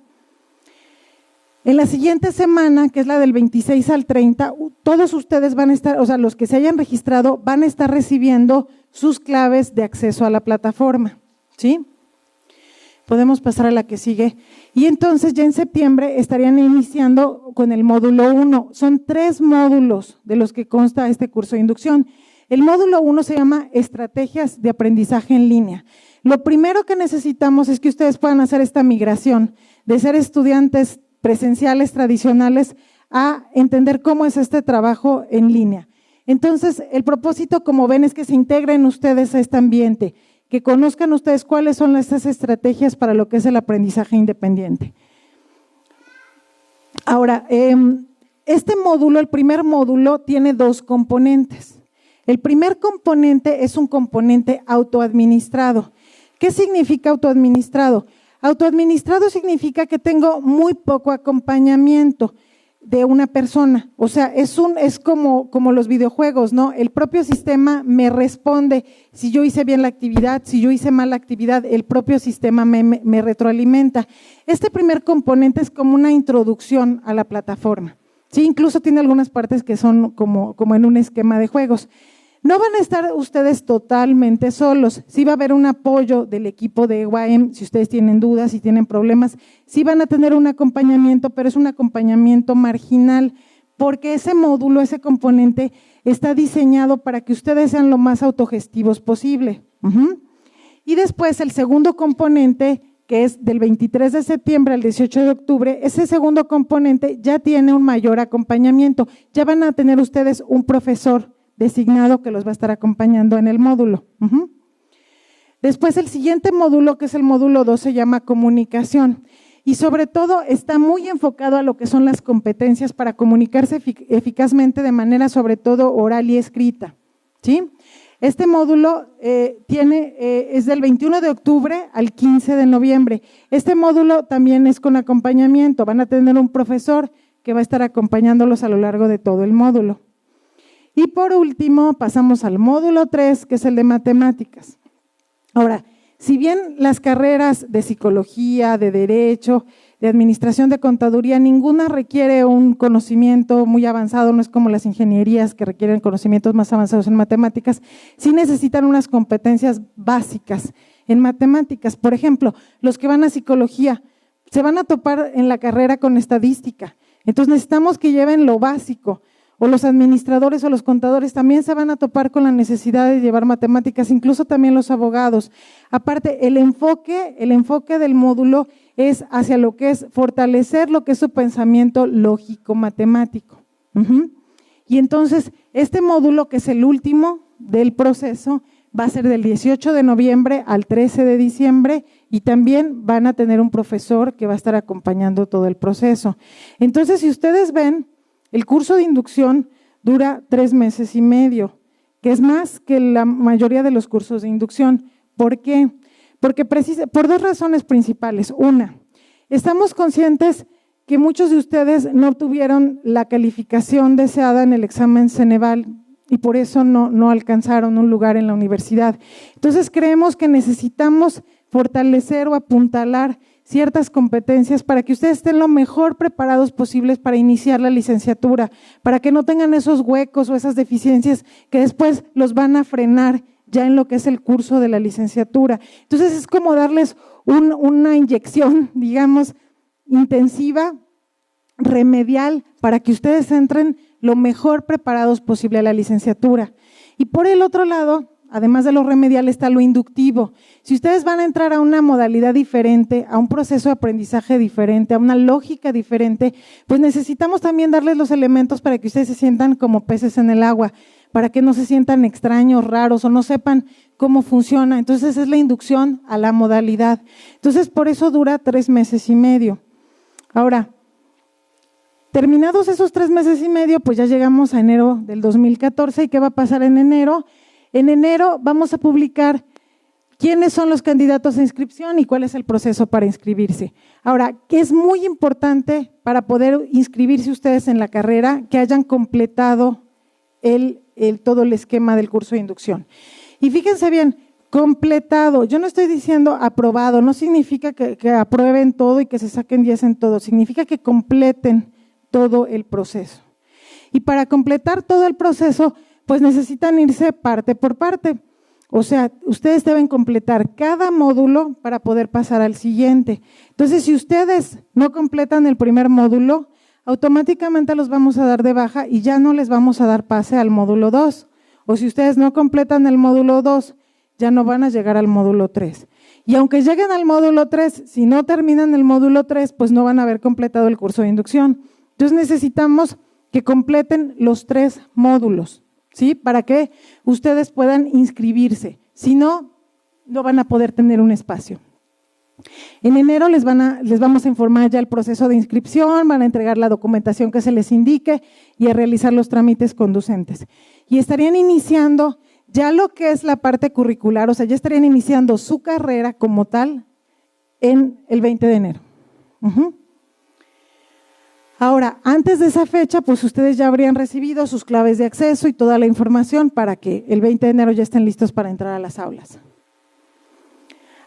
En la siguiente semana, que es la del 26 al 30, todos ustedes van a estar, o sea, los que se hayan registrado, van a estar recibiendo sus claves de acceso a la plataforma. ¿Sí? Podemos pasar a la que sigue. Y entonces ya en septiembre estarían iniciando con el módulo 1. Son tres módulos de los que consta este curso de inducción. El módulo 1 se llama Estrategias de Aprendizaje en Línea. Lo primero que necesitamos es que ustedes puedan hacer esta migración de ser estudiantes presenciales tradicionales a entender cómo es este trabajo en línea. Entonces, el propósito, como ven, es que se integren ustedes a este ambiente, que conozcan ustedes cuáles son estas estrategias para lo que es el aprendizaje independiente. Ahora, em, este módulo, el primer módulo, tiene dos componentes. El primer componente es un componente autoadministrado. ¿Qué significa autoadministrado? Autoadministrado significa que tengo muy poco acompañamiento de una persona. O sea, es un, es como, como los videojuegos, ¿no? El propio sistema me responde si yo hice bien la actividad, si yo hice mal la actividad, el propio sistema me, me retroalimenta. Este primer componente es como una introducción a la plataforma. Sí, incluso tiene algunas partes que son como, como en un esquema de juegos. No van a estar ustedes totalmente solos. Sí va a haber un apoyo del equipo de UAM si ustedes tienen dudas, si tienen problemas. Sí van a tener un acompañamiento, pero es un acompañamiento marginal, porque ese módulo, ese componente, está diseñado para que ustedes sean lo más autogestivos posible. Y después el segundo componente, que es del 23 de septiembre al 18 de octubre, ese segundo componente ya tiene un mayor acompañamiento. Ya van a tener ustedes un profesor designado que los va a estar acompañando en el módulo. Después el siguiente módulo, que es el módulo 2, se llama comunicación. Y sobre todo está muy enfocado a lo que son las competencias para comunicarse eficazmente de manera sobre todo oral y escrita. ¿sí? Este módulo eh, tiene, eh, es del 21 de octubre al 15 de noviembre. Este módulo también es con acompañamiento. Van a tener un profesor que va a estar acompañándolos a lo largo de todo el módulo. Y por último, pasamos al módulo 3, que es el de matemáticas. Ahora, si bien las carreras de psicología, de derecho, de administración de contaduría, ninguna requiere un conocimiento muy avanzado, no es como las ingenierías que requieren conocimientos más avanzados en matemáticas, sí necesitan unas competencias básicas en matemáticas. Por ejemplo, los que van a psicología se van a topar en la carrera con estadística. Entonces necesitamos que lleven lo básico o los administradores o los contadores también se van a topar con la necesidad de llevar matemáticas, incluso también los abogados. Aparte, el enfoque, el enfoque del módulo es hacia lo que es fortalecer lo que es su pensamiento lógico matemático. Y entonces, este módulo, que es el último del proceso, va a ser del 18 de noviembre al 13 de diciembre y también van a tener un profesor que va a estar acompañando todo el proceso. Entonces, si ustedes ven, el curso de inducción dura tres meses y medio, que es más que la mayoría de los cursos de inducción. ¿Por qué? Porque por dos razones principales. Una, estamos conscientes que muchos de ustedes no obtuvieron la calificación deseada en el examen Ceneval y por eso no, no alcanzaron un lugar en la universidad. Entonces creemos que necesitamos fortalecer o apuntalar ciertas competencias para que ustedes estén lo mejor preparados posibles para iniciar la licenciatura, para que no tengan esos huecos o esas deficiencias que después los van a frenar ya en lo que es el curso de la licenciatura. Entonces es como darles una inyección, digamos, intensiva, remedial, para que ustedes entren lo mejor preparados posible a la licenciatura. Y por el otro lado, además de lo remedial, está lo inductivo. Si ustedes van a entrar a una modalidad diferente, a un proceso de aprendizaje diferente, a una lógica diferente, pues necesitamos también darles los elementos para que ustedes se sientan como peces en el agua, para que no se sientan extraños, raros o no sepan cómo funciona. Entonces es la inducción a la modalidad. Entonces por eso dura tres meses y medio. Ahora, terminados esos tres meses y medio, pues ya llegamos a enero del 2014 y qué va a pasar en enero. En enero vamos a publicar quiénes son los candidatos a inscripción y cuál es el proceso para inscribirse. Ahora, que es muy importante para poder inscribirse ustedes en la carrera, que hayan completado el, todo el esquema del curso de inducción. Y fíjense bien, completado, yo no estoy diciendo aprobado, no significa que, que aprueben todo y que se saquen 10 en todo, significa que completen todo el proceso. Y para completar todo el proceso, pues necesitan irse parte por parte. O sea, ustedes deben completar cada módulo para poder pasar al siguiente. Entonces, si ustedes no completan el primer módulo, automáticamente los vamos a dar de baja y ya no les vamos a dar pase al módulo 2. O si ustedes no completan el módulo 2, ya no van a llegar al módulo 3. Y aunque lleguen al módulo 3, si no terminan el módulo 3, pues no van a haber completado el curso de inducción. Entonces necesitamos que completen los tres módulos. ¿Sí? Para que ustedes puedan inscribirse. Si no, no van a poder tener un espacio. En enero les, van a, les vamos a informar ya el proceso de inscripción, van a entregar la documentación que se les indique y a realizar los trámites conducentes. Y estarían iniciando ya lo que es la parte curricular, o sea, ya estarían iniciando su carrera como tal en el 20 de enero. Ahora, antes de esa fecha, pues ustedes ya habrían recibido sus claves de acceso y toda la información para que el 20 de enero ya estén listos para entrar a las aulas.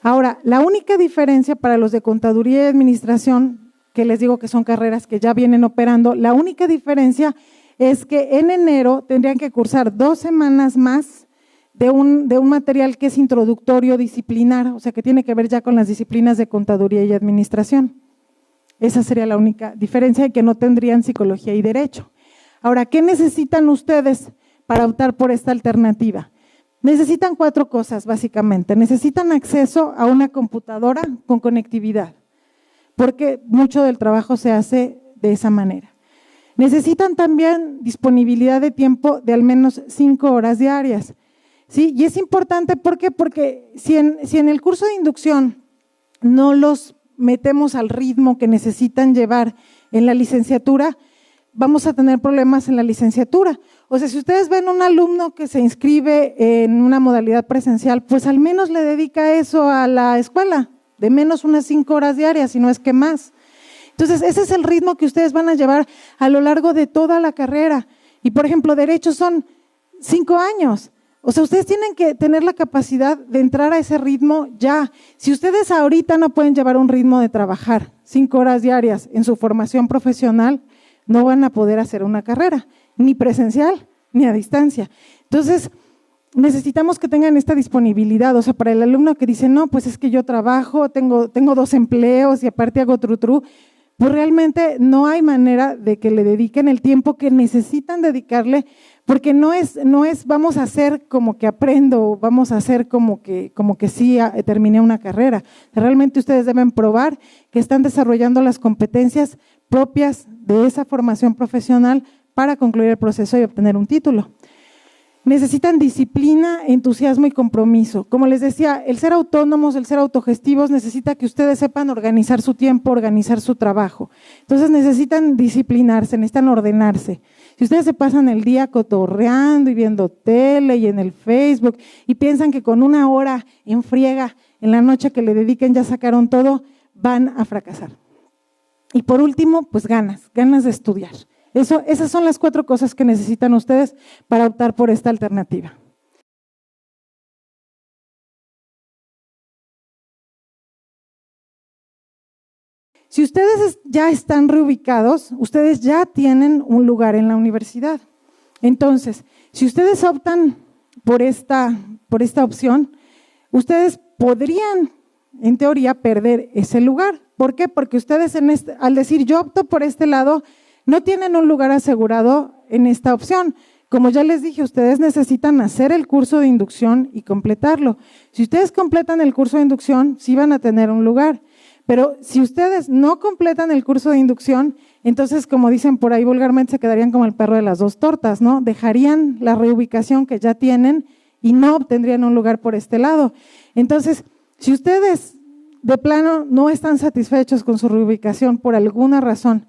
Ahora, la única diferencia para los de contaduría y administración que les digo que son carreras que ya vienen operando. La única diferencia es que en enero tendrían que cursar dos semanas más de un, de un material que es introductorio disciplinar, o sea, que tiene que ver ya con las disciplinas de contaduría y administración. Esa sería la única diferencia de que no tendrían psicología y derecho. Ahora, ¿qué necesitan ustedes para optar por esta alternativa? Necesitan cuatro cosas, básicamente. Necesitan acceso a una computadora con conectividad, porque mucho del trabajo se hace de esa manera. Necesitan también disponibilidad de tiempo de al menos cinco horas diarias. ¿sí? Y es importante, ¿por qué? Porque si en, si en el curso de inducción no los metemos al ritmo que necesitan llevar en la licenciatura, vamos a tener problemas en la licenciatura. O sea, si ustedes ven un alumno que se inscribe en una modalidad presencial, pues al menos le dedica eso a la escuela, de menos unas cinco horas diarias, si no es que más. Entonces, ese es el ritmo que ustedes van a llevar a lo largo de toda la carrera. Y, por ejemplo, derechos son cinco años. O sea, ustedes tienen que tener la capacidad de entrar a ese ritmo ya. Si ustedes ahorita no pueden llevar un ritmo de trabajar cinco horas diarias en su formación profesional, no van a poder hacer una carrera, ni presencial, ni a distancia. Entonces, necesitamos que tengan esta disponibilidad. O sea, para el alumno que dice, no, pues es que yo trabajo, tengo, tengo dos empleos y aparte hago tru, tru pues realmente no hay manera de que le dediquen el tiempo que necesitan dedicarle porque no es, no es vamos a hacer como que aprendo, vamos a hacer como que, como que sí ah, terminé una carrera. Realmente ustedes deben probar que están desarrollando las competencias propias de esa formación profesional para concluir el proceso y obtener un título. Necesitan disciplina, entusiasmo y compromiso. Como les decía, el ser autónomos, el ser autogestivos necesita que ustedes sepan organizar su tiempo, organizar su trabajo. Entonces necesitan disciplinarse, necesitan ordenarse. Si ustedes se pasan el día cotorreando y viendo tele y en el Facebook y piensan que con una hora en friega en la noche que le dediquen ya sacaron todo, van a fracasar. Y por último, pues ganas, ganas de estudiar. Eso, esas son las cuatro cosas que necesitan ustedes para optar por esta alternativa. Si ustedes ya están reubicados, ustedes ya tienen un lugar en la universidad. Entonces, si ustedes optan por esta, por esta opción, ustedes podrían, en teoría, perder ese lugar. ¿Por qué? Porque ustedes este, al decir yo opto por este lado, no tienen un lugar asegurado en esta opción. Como ya les dije, ustedes necesitan hacer el curso de inducción y completarlo. Si ustedes completan el curso de inducción, sí van a tener un lugar. Pero si ustedes no completan el curso de inducción, entonces, como dicen por ahí vulgarmente, se quedarían como el perro de las dos tortas, ¿no? Dejarían la reubicación que ya tienen y no obtendrían un lugar por este lado. Entonces, si ustedes de plano no están satisfechos con su reubicación por alguna razón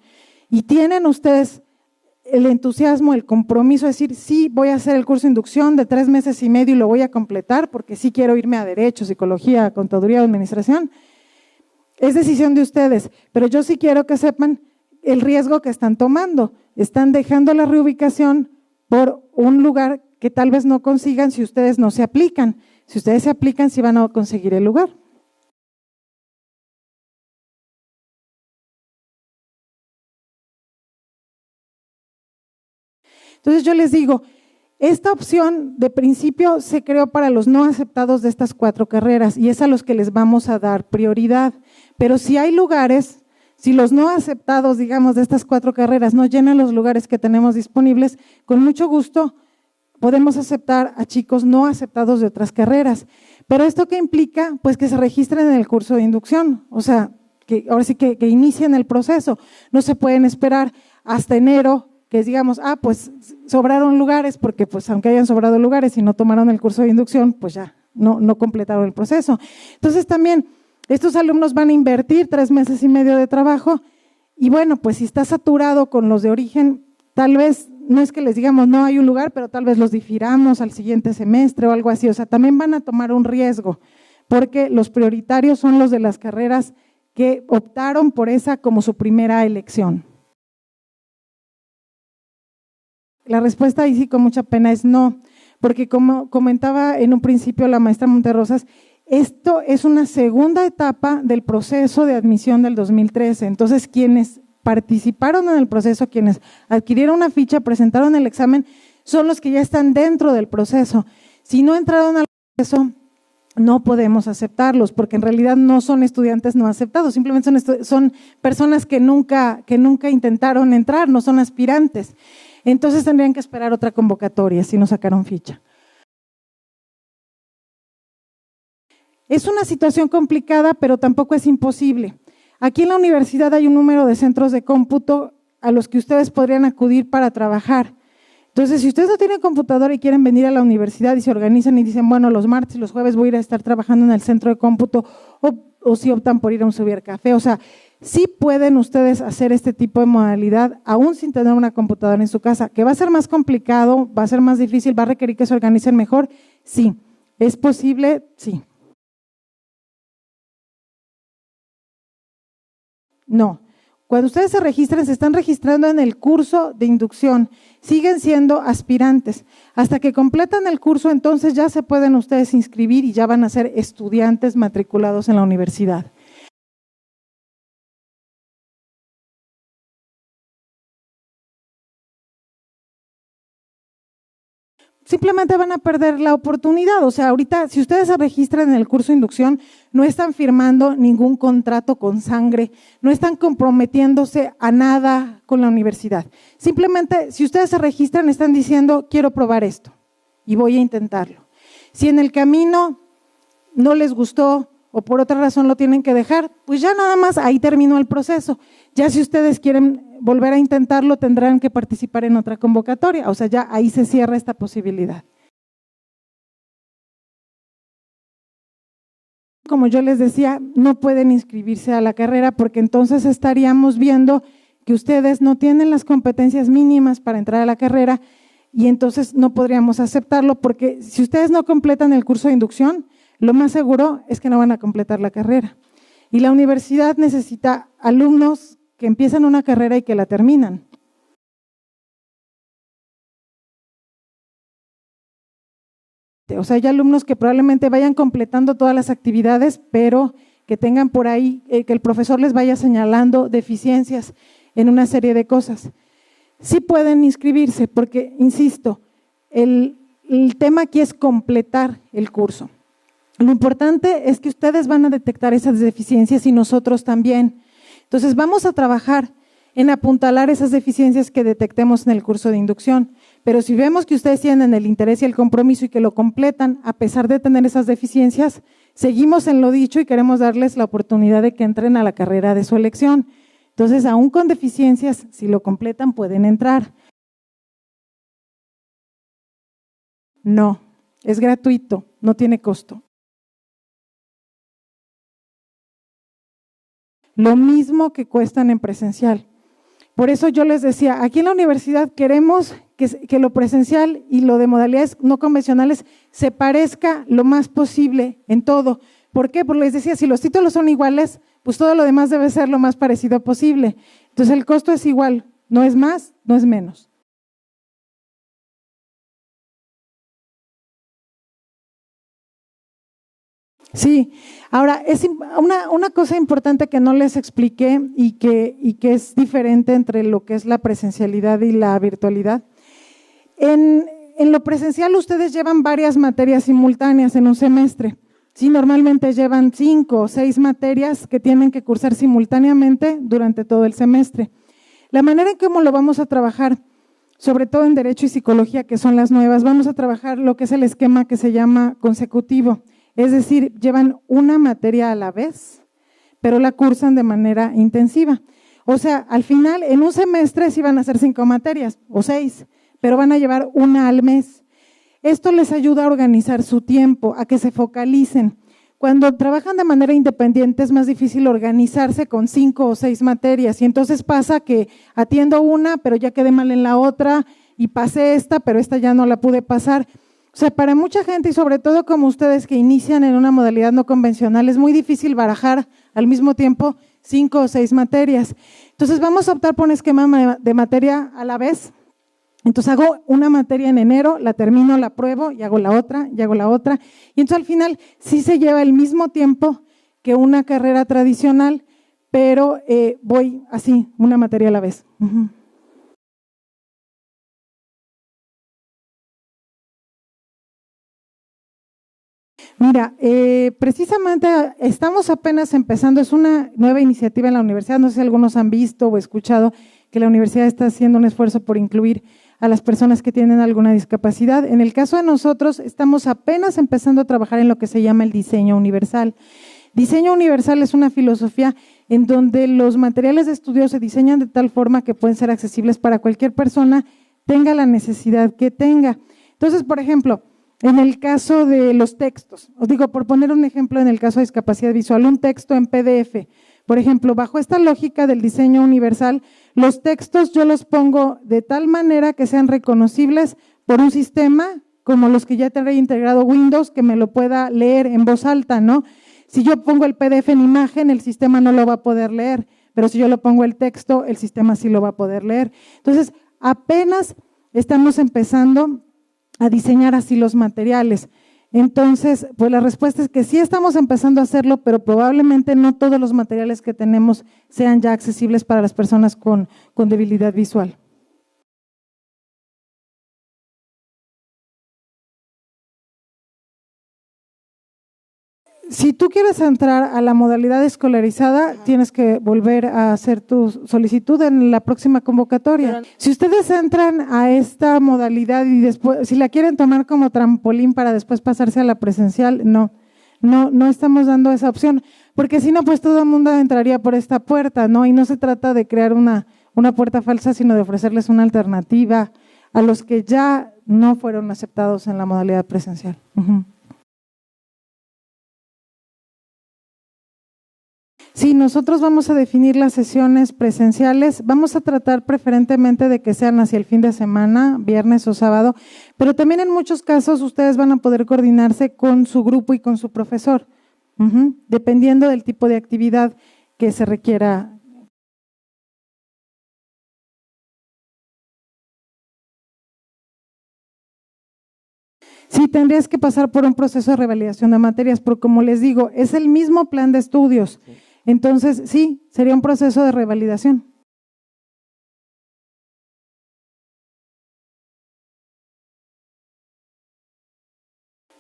y tienen ustedes el entusiasmo, el compromiso de decir, sí, voy a hacer el curso de inducción de tres meses y medio y lo voy a completar porque sí quiero irme a Derecho, Psicología, Contaduría o Administración, es decisión de ustedes, pero yo sí quiero que sepan el riesgo que están tomando. Están dejando la reubicación por un lugar que tal vez no consigan si ustedes no se aplican. Si ustedes se aplican, sí van a conseguir el lugar. Entonces yo les digo, esta opción de principio se creó para los no aceptados de estas cuatro carreras y es a los que les vamos a dar prioridad. Pero si hay lugares, si los no aceptados, digamos, de estas cuatro carreras no llenan los lugares que tenemos disponibles, con mucho gusto podemos aceptar a chicos no aceptados de otras carreras. Pero esto qué implica, pues que se registren en el curso de inducción, o sea, que ahora sí que, que inicien el proceso. No se pueden esperar hasta enero que digamos, ah, pues sobraron lugares, porque pues aunque hayan sobrado lugares y no tomaron el curso de inducción, pues ya no, no completaron el proceso. Entonces también estos alumnos van a invertir tres meses y medio de trabajo y bueno, pues si está saturado con los de origen, tal vez no es que les digamos no hay un lugar, pero tal vez los difiramos al siguiente semestre o algo así. O sea, también van a tomar un riesgo, porque los prioritarios son los de las carreras que optaron por esa como su primera elección. La respuesta ahí sí con mucha pena es no, porque como comentaba en un principio la maestra Monterrosas, Esto es una segunda etapa del proceso de admisión del 2013. Entonces, quienes participaron en el proceso, quienes adquirieron una ficha, presentaron el examen, son los que ya están dentro del proceso. Si no entraron al proceso, no podemos aceptarlos, porque en realidad no son estudiantes no aceptados, simplemente son, son personas que nunca, que nunca intentaron entrar, no son aspirantes. Entonces tendrían que esperar otra convocatoria si no sacaron ficha. Es una situación complicada, pero tampoco es imposible. Aquí en la universidad hay un número de centros de cómputo a los que ustedes podrían acudir para trabajar. Entonces, si ustedes no tienen computadora y quieren venir a la universidad y se organizan y dicen, bueno, los martes y los jueves voy a ir a estar trabajando en el centro de cómputo, o, si optan por ir a un subir café, o sea, sí pueden ustedes hacer este tipo de modalidad aún sin tener una computadora en su casa, que va a ser más complicado, va a ser más difícil, va a requerir que se organicen mejor, sí. ¿Es posible? Sí. No. Cuando ustedes se registran, se están registrando en el curso de inducción, siguen siendo aspirantes. Hasta que completan el curso, entonces ya se pueden ustedes inscribir y ya van a ser estudiantes matriculados en la universidad. Simplemente van a perder la oportunidad. O sea, ahorita, si ustedes se registran en el curso de inducción, no están firmando ningún contrato con sangre, no están comprometiéndose a nada con la universidad. Simplemente, si ustedes se registran, están diciendo, quiero probar esto y voy a intentarlo. Si en el camino no les gustó o por otra razón lo tienen que dejar, pues ya nada más ahí terminó el proceso. Ya si ustedes quieren volver a intentarlo, tendrán que participar en otra convocatoria. O sea, ya ahí se cierra esta posibilidad. Como yo les decía, no pueden inscribirse a la carrera porque entonces estaríamos viendo que ustedes no tienen las competencias mínimas para entrar a la carrera y entonces no podríamos aceptarlo porque si ustedes no completan el curso de inducción, lo más seguro es que no van a completar la carrera. Y la universidad necesita alumnos que empiezan una carrera y que la terminan. O sea, hay alumnos que probablemente vayan completando todas las actividades, pero que tengan por ahí, eh, que el profesor les vaya señalando deficiencias en una serie de cosas. Sí pueden inscribirse, porque, insisto, el, el tema aquí es completar el curso. Lo importante es que ustedes van a detectar esas deficiencias y nosotros también. Entonces vamos a trabajar en apuntalar esas deficiencias que detectemos en el curso de inducción. Pero si vemos que ustedes tienen el interés y el compromiso y que lo completan a pesar de tener esas deficiencias, seguimos en lo dicho y queremos darles la oportunidad de que entren a la carrera de su elección. Entonces, aún con deficiencias, si lo completan, pueden entrar. No, es gratuito, no tiene costo. Lo mismo que cuestan en presencial. Por eso yo les decía, aquí en la universidad queremos que, lo presencial y lo de modalidades no convencionales se parezca lo más posible en todo. ¿Por qué? Porque les decía, si los títulos son iguales, pues todo lo demás debe ser lo más parecido posible. Entonces el costo es igual, no es más, no es menos. Sí, ahora es una, cosa importante que no les expliqué y que, y que es diferente entre lo que es la presencialidad y la virtualidad. En, en lo presencial ustedes llevan varias materias simultáneas en un semestre. Sí, normalmente llevan cinco o seis materias que tienen que cursar simultáneamente durante todo el semestre. La manera en cómo lo vamos a trabajar, sobre todo en Derecho y Psicología, que son las nuevas, vamos a trabajar lo que es el esquema que se llama consecutivo. Es decir, llevan una materia a la vez, pero la cursan de manera intensiva. O sea, al final, en un semestre sí van a ser cinco materias o seis, pero van a llevar una al mes. Esto les ayuda a organizar su tiempo, a que se focalicen. Cuando trabajan de manera independiente es más difícil organizarse con cinco o seis materias y entonces pasa que atiendo una, pero ya quedé mal en la otra y pasé esta, pero esta ya no la pude pasar. O sea, para mucha gente y sobre todo como ustedes que inician en una modalidad no convencional, es muy difícil barajar al mismo tiempo cinco o seis materias. Entonces vamos a optar por un esquema de materia a la vez. Entonces hago una materia en enero, la termino, la pruebo y hago la otra, y hago la otra. Y entonces al final sí se lleva el mismo tiempo que una carrera tradicional, pero eh, voy así, una materia a la vez. Mira, eh, precisamente estamos apenas empezando, es una nueva iniciativa en la universidad, no sé si algunos han visto o escuchado que la universidad está haciendo un esfuerzo por incluir a las personas que tienen alguna discapacidad. En el caso de nosotros, estamos apenas empezando a trabajar en lo que se llama el diseño universal. Diseño universal es una filosofía en donde los materiales de estudio se diseñan de tal forma que pueden ser accesibles para cualquier persona, tenga la necesidad que tenga. Entonces, por ejemplo, en el caso de los textos, os digo, por poner un ejemplo en el caso de discapacidad visual, un texto en PDF. Por ejemplo, bajo esta lógica del diseño universal, los textos yo los pongo de tal manera que sean reconocibles por un sistema como los que ya trae integrado Windows, que me lo pueda leer en voz alta, ¿no? Si yo pongo el PDF en imagen, el sistema no lo va a poder leer, pero si yo lo pongo el texto, el sistema sí lo va a poder leer. Entonces, apenas estamos empezando a diseñar así los materiales. Entonces, pues la respuesta es que sí estamos empezando a hacerlo, pero probablemente no todos los materiales que tenemos sean ya accesibles para las personas con, con debilidad visual. Si tú quieres entrar a la modalidad escolarizada, tienes que volver a hacer tu solicitud en la próxima convocatoria. si ustedes entran a esta modalidad y después, si la quieren tomar como trampolín para después pasarse a la presencial, no, no, no estamos dando esa opción, porque si no, pues todo el mundo entraría por esta puerta, ¿no? Y no se trata de crear una, una puerta falsa, sino de ofrecerles una alternativa a los que ya no fueron aceptados en la modalidad presencial. Sí, nosotros vamos a definir las sesiones presenciales. Vamos a tratar preferentemente de que sean hacia el fin de semana, viernes o sábado, pero también en muchos casos ustedes van a poder coordinarse con su grupo y con su profesor, dependiendo del tipo de actividad que se requiera. Sí, tendrías que pasar por un proceso de revalidación de materias, pero como les digo, es el mismo plan de estudios. Entonces, sí, sería un proceso de revalidación.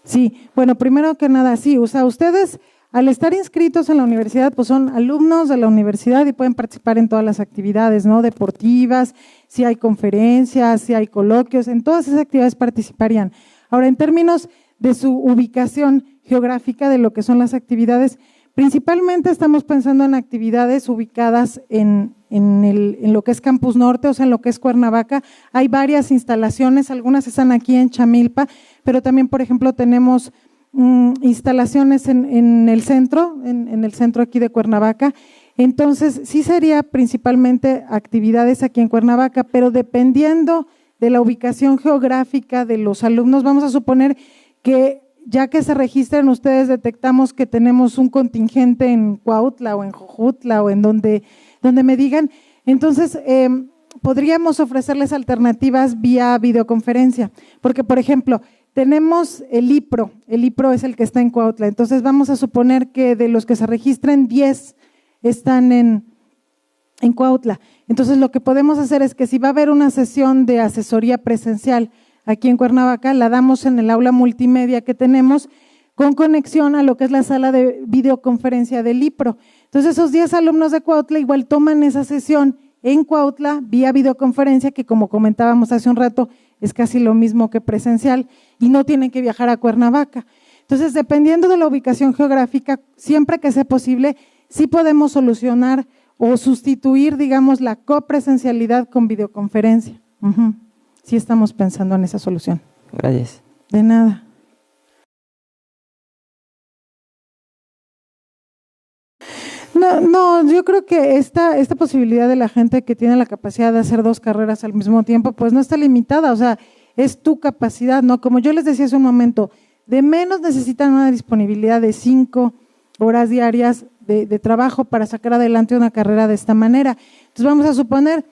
Sí, bueno, primero que nada, sí, o sea, ustedes al estar inscritos en la universidad, pues son alumnos de la universidad y pueden participar en todas las actividades, ¿no? Deportivas, si hay conferencias, si hay coloquios, en todas esas actividades participarían. Ahora, en términos de su ubicación geográfica de lo que son las actividades, Principalmente estamos pensando en actividades ubicadas en, lo que es Campus Norte, o sea, en lo que es Cuernavaca. Hay varias instalaciones, algunas están aquí en Chamilpa, pero también, por ejemplo, tenemos mm, instalaciones en, el centro, en, el centro aquí de Cuernavaca. Entonces, sí sería principalmente actividades aquí en Cuernavaca, pero dependiendo de la ubicación geográfica de los alumnos, vamos a suponer que ya que se registran ustedes, detectamos que tenemos un contingente en Cuautla o en Jojutla o en donde, donde me digan, entonces em, podríamos ofrecerles alternativas vía videoconferencia, porque por ejemplo, tenemos el IPRO, el IPRO es el que está en Cuautla, entonces vamos a suponer que de los que se registren, 10 están en, en Cuautla. Entonces lo que podemos hacer es que si va a haber una sesión de asesoría presencial, aquí en Cuernavaca, la damos en el aula multimedia que tenemos con conexión a lo que es la sala de videoconferencia del IPRO. Entonces esos 10 alumnos de Cuautla igual toman esa sesión en Cuautla vía videoconferencia, que como comentábamos hace un rato, es casi lo mismo que presencial, y no tienen que viajar a Cuernavaca. Entonces, dependiendo de la ubicación geográfica, siempre que sea posible, sí podemos solucionar o sustituir, digamos, la copresencialidad con videoconferencia sí estamos pensando en esa solución. Gracias. De nada. No, no, yo creo que esta, esta posibilidad de la gente que tiene la capacidad de hacer dos carreras al mismo tiempo, pues no está limitada, o sea, es tu capacidad, ¿no? Como yo les decía hace un momento, de menos necesitan una disponibilidad de cinco horas diarias de, de trabajo para sacar adelante una carrera de esta manera. Entonces vamos a suponer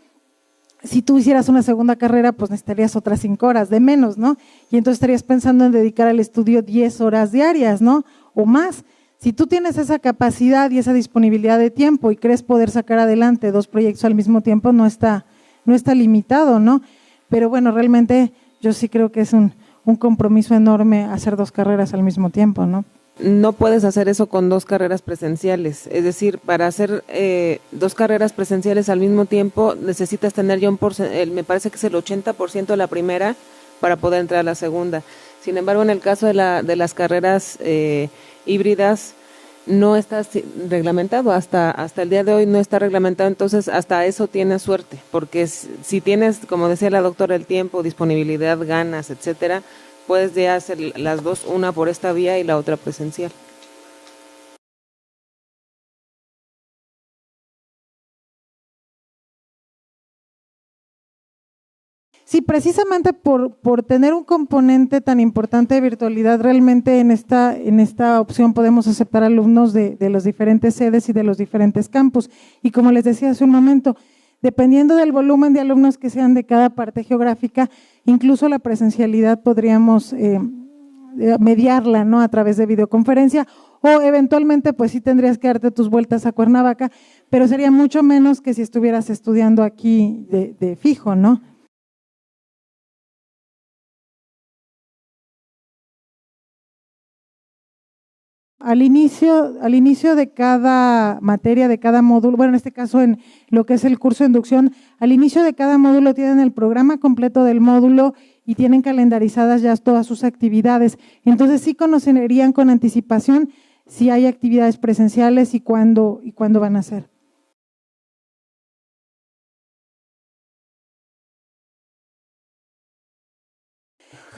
si tú hicieras una segunda carrera, pues necesitarías otras cinco horas de menos, ¿no? Y entonces estarías pensando en dedicar al estudio 10 horas diarias, ¿no? O más. Si tú tienes esa capacidad y esa disponibilidad de tiempo y crees poder sacar adelante dos proyectos al mismo tiempo, no está, no está limitado, ¿no? Pero bueno, realmente yo sí creo que es un, un compromiso enorme hacer dos carreras al mismo tiempo, ¿no? No puedes hacer eso con dos carreras presenciales. Es decir, para hacer eh, dos carreras presenciales al mismo tiempo necesitas tener ya un porcentaje, me parece que es el 80% de la primera para poder entrar a la segunda. Sin embargo, en el caso de, la, de las carreras eh, híbridas, no está reglamentado, hasta, hasta el día de hoy no está reglamentado, entonces hasta eso tienes suerte, porque si tienes, como decía la doctora, el tiempo, disponibilidad, ganas, etcétera, puedes ya hacer las dos, una por esta vía y la otra presencial. Sí, precisamente por, por tener un componente tan importante de virtualidad, realmente en esta, en esta opción podemos aceptar alumnos de, de las diferentes sedes y de los diferentes campus. Y como les decía hace un momento, dependiendo del volumen de alumnos que sean de cada parte geográfica, incluso la presencialidad podríamos eh, eh, mediarla ¿no? a través de videoconferencia o eventualmente pues sí tendrías que darte tus vueltas a Cuernavaca, pero sería mucho menos que si estuvieras estudiando aquí de, de fijo, ¿no? Al inicio, al inicio de cada materia, de cada módulo, bueno, en este caso en lo que es el curso de inducción, al inicio de cada módulo tienen el programa completo del módulo y tienen calendarizadas ya todas sus actividades. Entonces sí conocerían con anticipación si hay actividades presenciales y cuándo, y cuándo van a ser.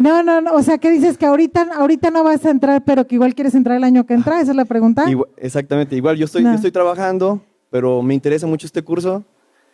No, no, no, o sea, ¿qué dices? Que ahorita, ahorita no vas a entrar, pero que igual quieres entrar el año que entra, esa es la pregunta. exactamente, igual yo estoy, yo estoy trabajando, pero me interesa mucho este curso.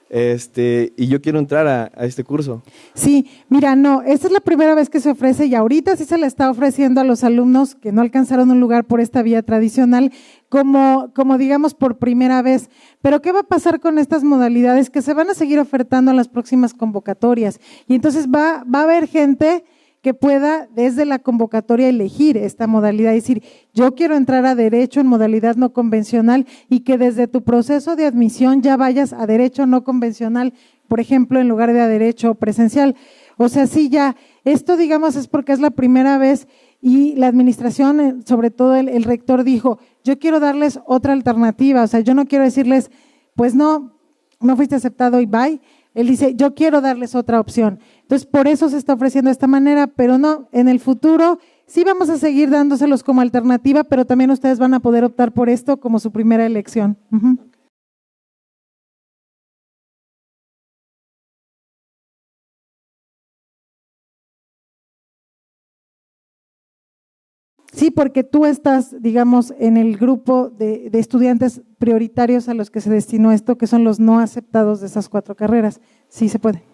Este, y yo quiero entrar a, a, este curso. Sí, mira, no, esta es la primera vez que se ofrece y ahorita sí se le está ofreciendo a los alumnos que no alcanzaron un lugar por esta vía tradicional como, como digamos por primera vez. Pero ¿qué va a pasar con estas modalidades que se van a seguir ofertando en las próximas convocatorias? Y entonces va, va a haber gente que pueda desde la convocatoria elegir esta modalidad, es decir, yo quiero entrar a derecho en modalidad no convencional y que desde tu proceso de admisión ya vayas a derecho no convencional, por ejemplo, en lugar de a derecho presencial. O sea, sí, ya, esto digamos es porque es la primera vez y la administración, eh, sobre todo el, el rector dijo, yo quiero darles otra alternativa, o sea, yo no quiero decirles, pues no, no fuiste aceptado y bye, él dice, yo quiero darles otra opción. Entonces, por eso se está ofreciendo de esta manera, pero no, en el futuro sí vamos a seguir dándoselos como alternativa, pero también ustedes van a poder optar por esto como su primera elección. Sí, porque tú estás, digamos, en el grupo de, estudiantes prioritarios a los que se destinó esto, que son los no aceptados de esas cuatro carreras. Sí se puede.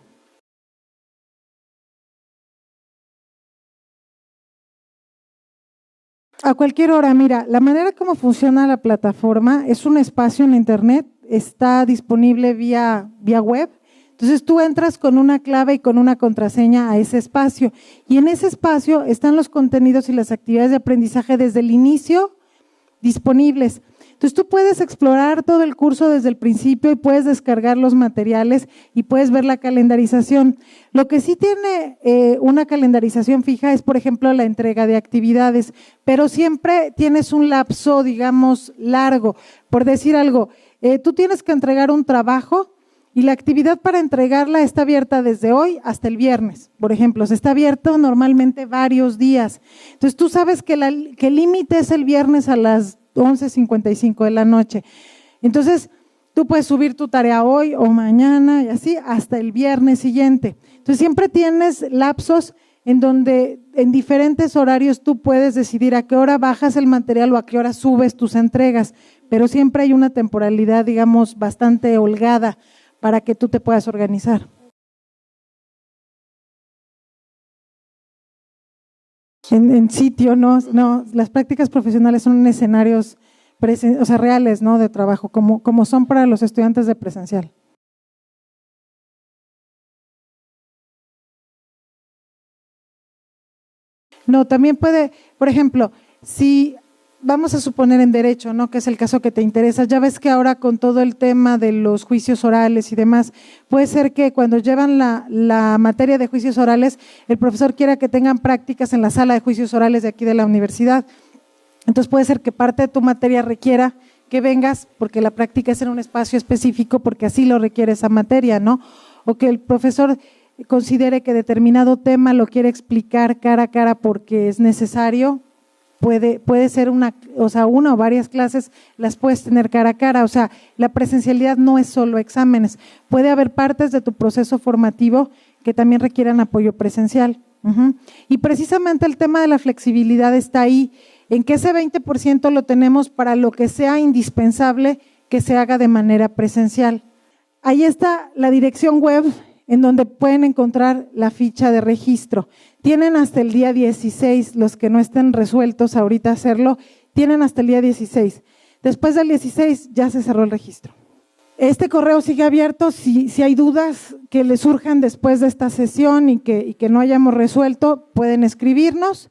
A cualquier hora, mira, la manera como funciona la plataforma es un espacio en Internet, está disponible vía, vía web entonces tú entras con una clave y con una contraseña a ese espacio y en ese espacio están los contenidos y las actividades de aprendizaje desde el inicio disponibles. Entonces tú puedes explorar todo el curso desde el principio y puedes descargar los materiales y puedes ver la calendarización. Lo que sí tiene eh, una calendarización fija es, por ejemplo, la entrega de actividades, pero siempre tienes un lapso, digamos, largo. Por decir algo, eh, tú tienes que entregar un trabajo y la actividad para entregarla está abierta desde hoy hasta el viernes, por ejemplo. Se está abierto normalmente varios días. Entonces tú sabes que, que el límite es el viernes a las 11.55 de la noche. Entonces tú puedes subir tu tarea hoy o mañana y así hasta el viernes siguiente. Entonces siempre tienes lapsos en donde en diferentes horarios tú puedes decidir a qué hora bajas el material o a qué hora subes tus entregas, pero siempre hay una temporalidad, digamos, bastante holgada para que tú te puedas organizar. En, en sitio, no, no, las prácticas profesionales son escenarios o sea, reales ¿no? de trabajo, como, como son para los estudiantes de presencial. No, también puede, por ejemplo, si vamos a suponer en derecho, ¿no? Que es el caso que te interesa. Ya ves que ahora con todo el tema de los juicios orales y demás, puede ser que cuando llevan la, materia de juicios orales, el profesor quiera que tengan prácticas en la sala de juicios orales de aquí de la universidad. Entonces puede ser que parte de tu materia requiera que vengas porque la práctica es en un espacio específico porque así lo requiere esa materia, ¿no? O que el profesor considere que determinado tema lo quiere explicar cara a cara porque es necesario, puede, puede ser una, o sea, una o varias clases las puedes tener cara a cara. O sea, la presencialidad no es solo exámenes. Puede haber partes de tu proceso formativo que también requieran apoyo presencial. Y precisamente el tema de la flexibilidad está ahí, en que ese 20% lo tenemos para lo que sea indispensable que se haga de manera presencial. Ahí está la dirección web en donde pueden encontrar la ficha de registro. Tienen hasta el día 16, los que no estén resueltos ahorita hacerlo, tienen hasta el día 16. Después del 16 ya se cerró el registro. Este correo sigue abierto. Si, si hay dudas que les surjan después de esta sesión y que, y que no hayamos resuelto, pueden escribirnos.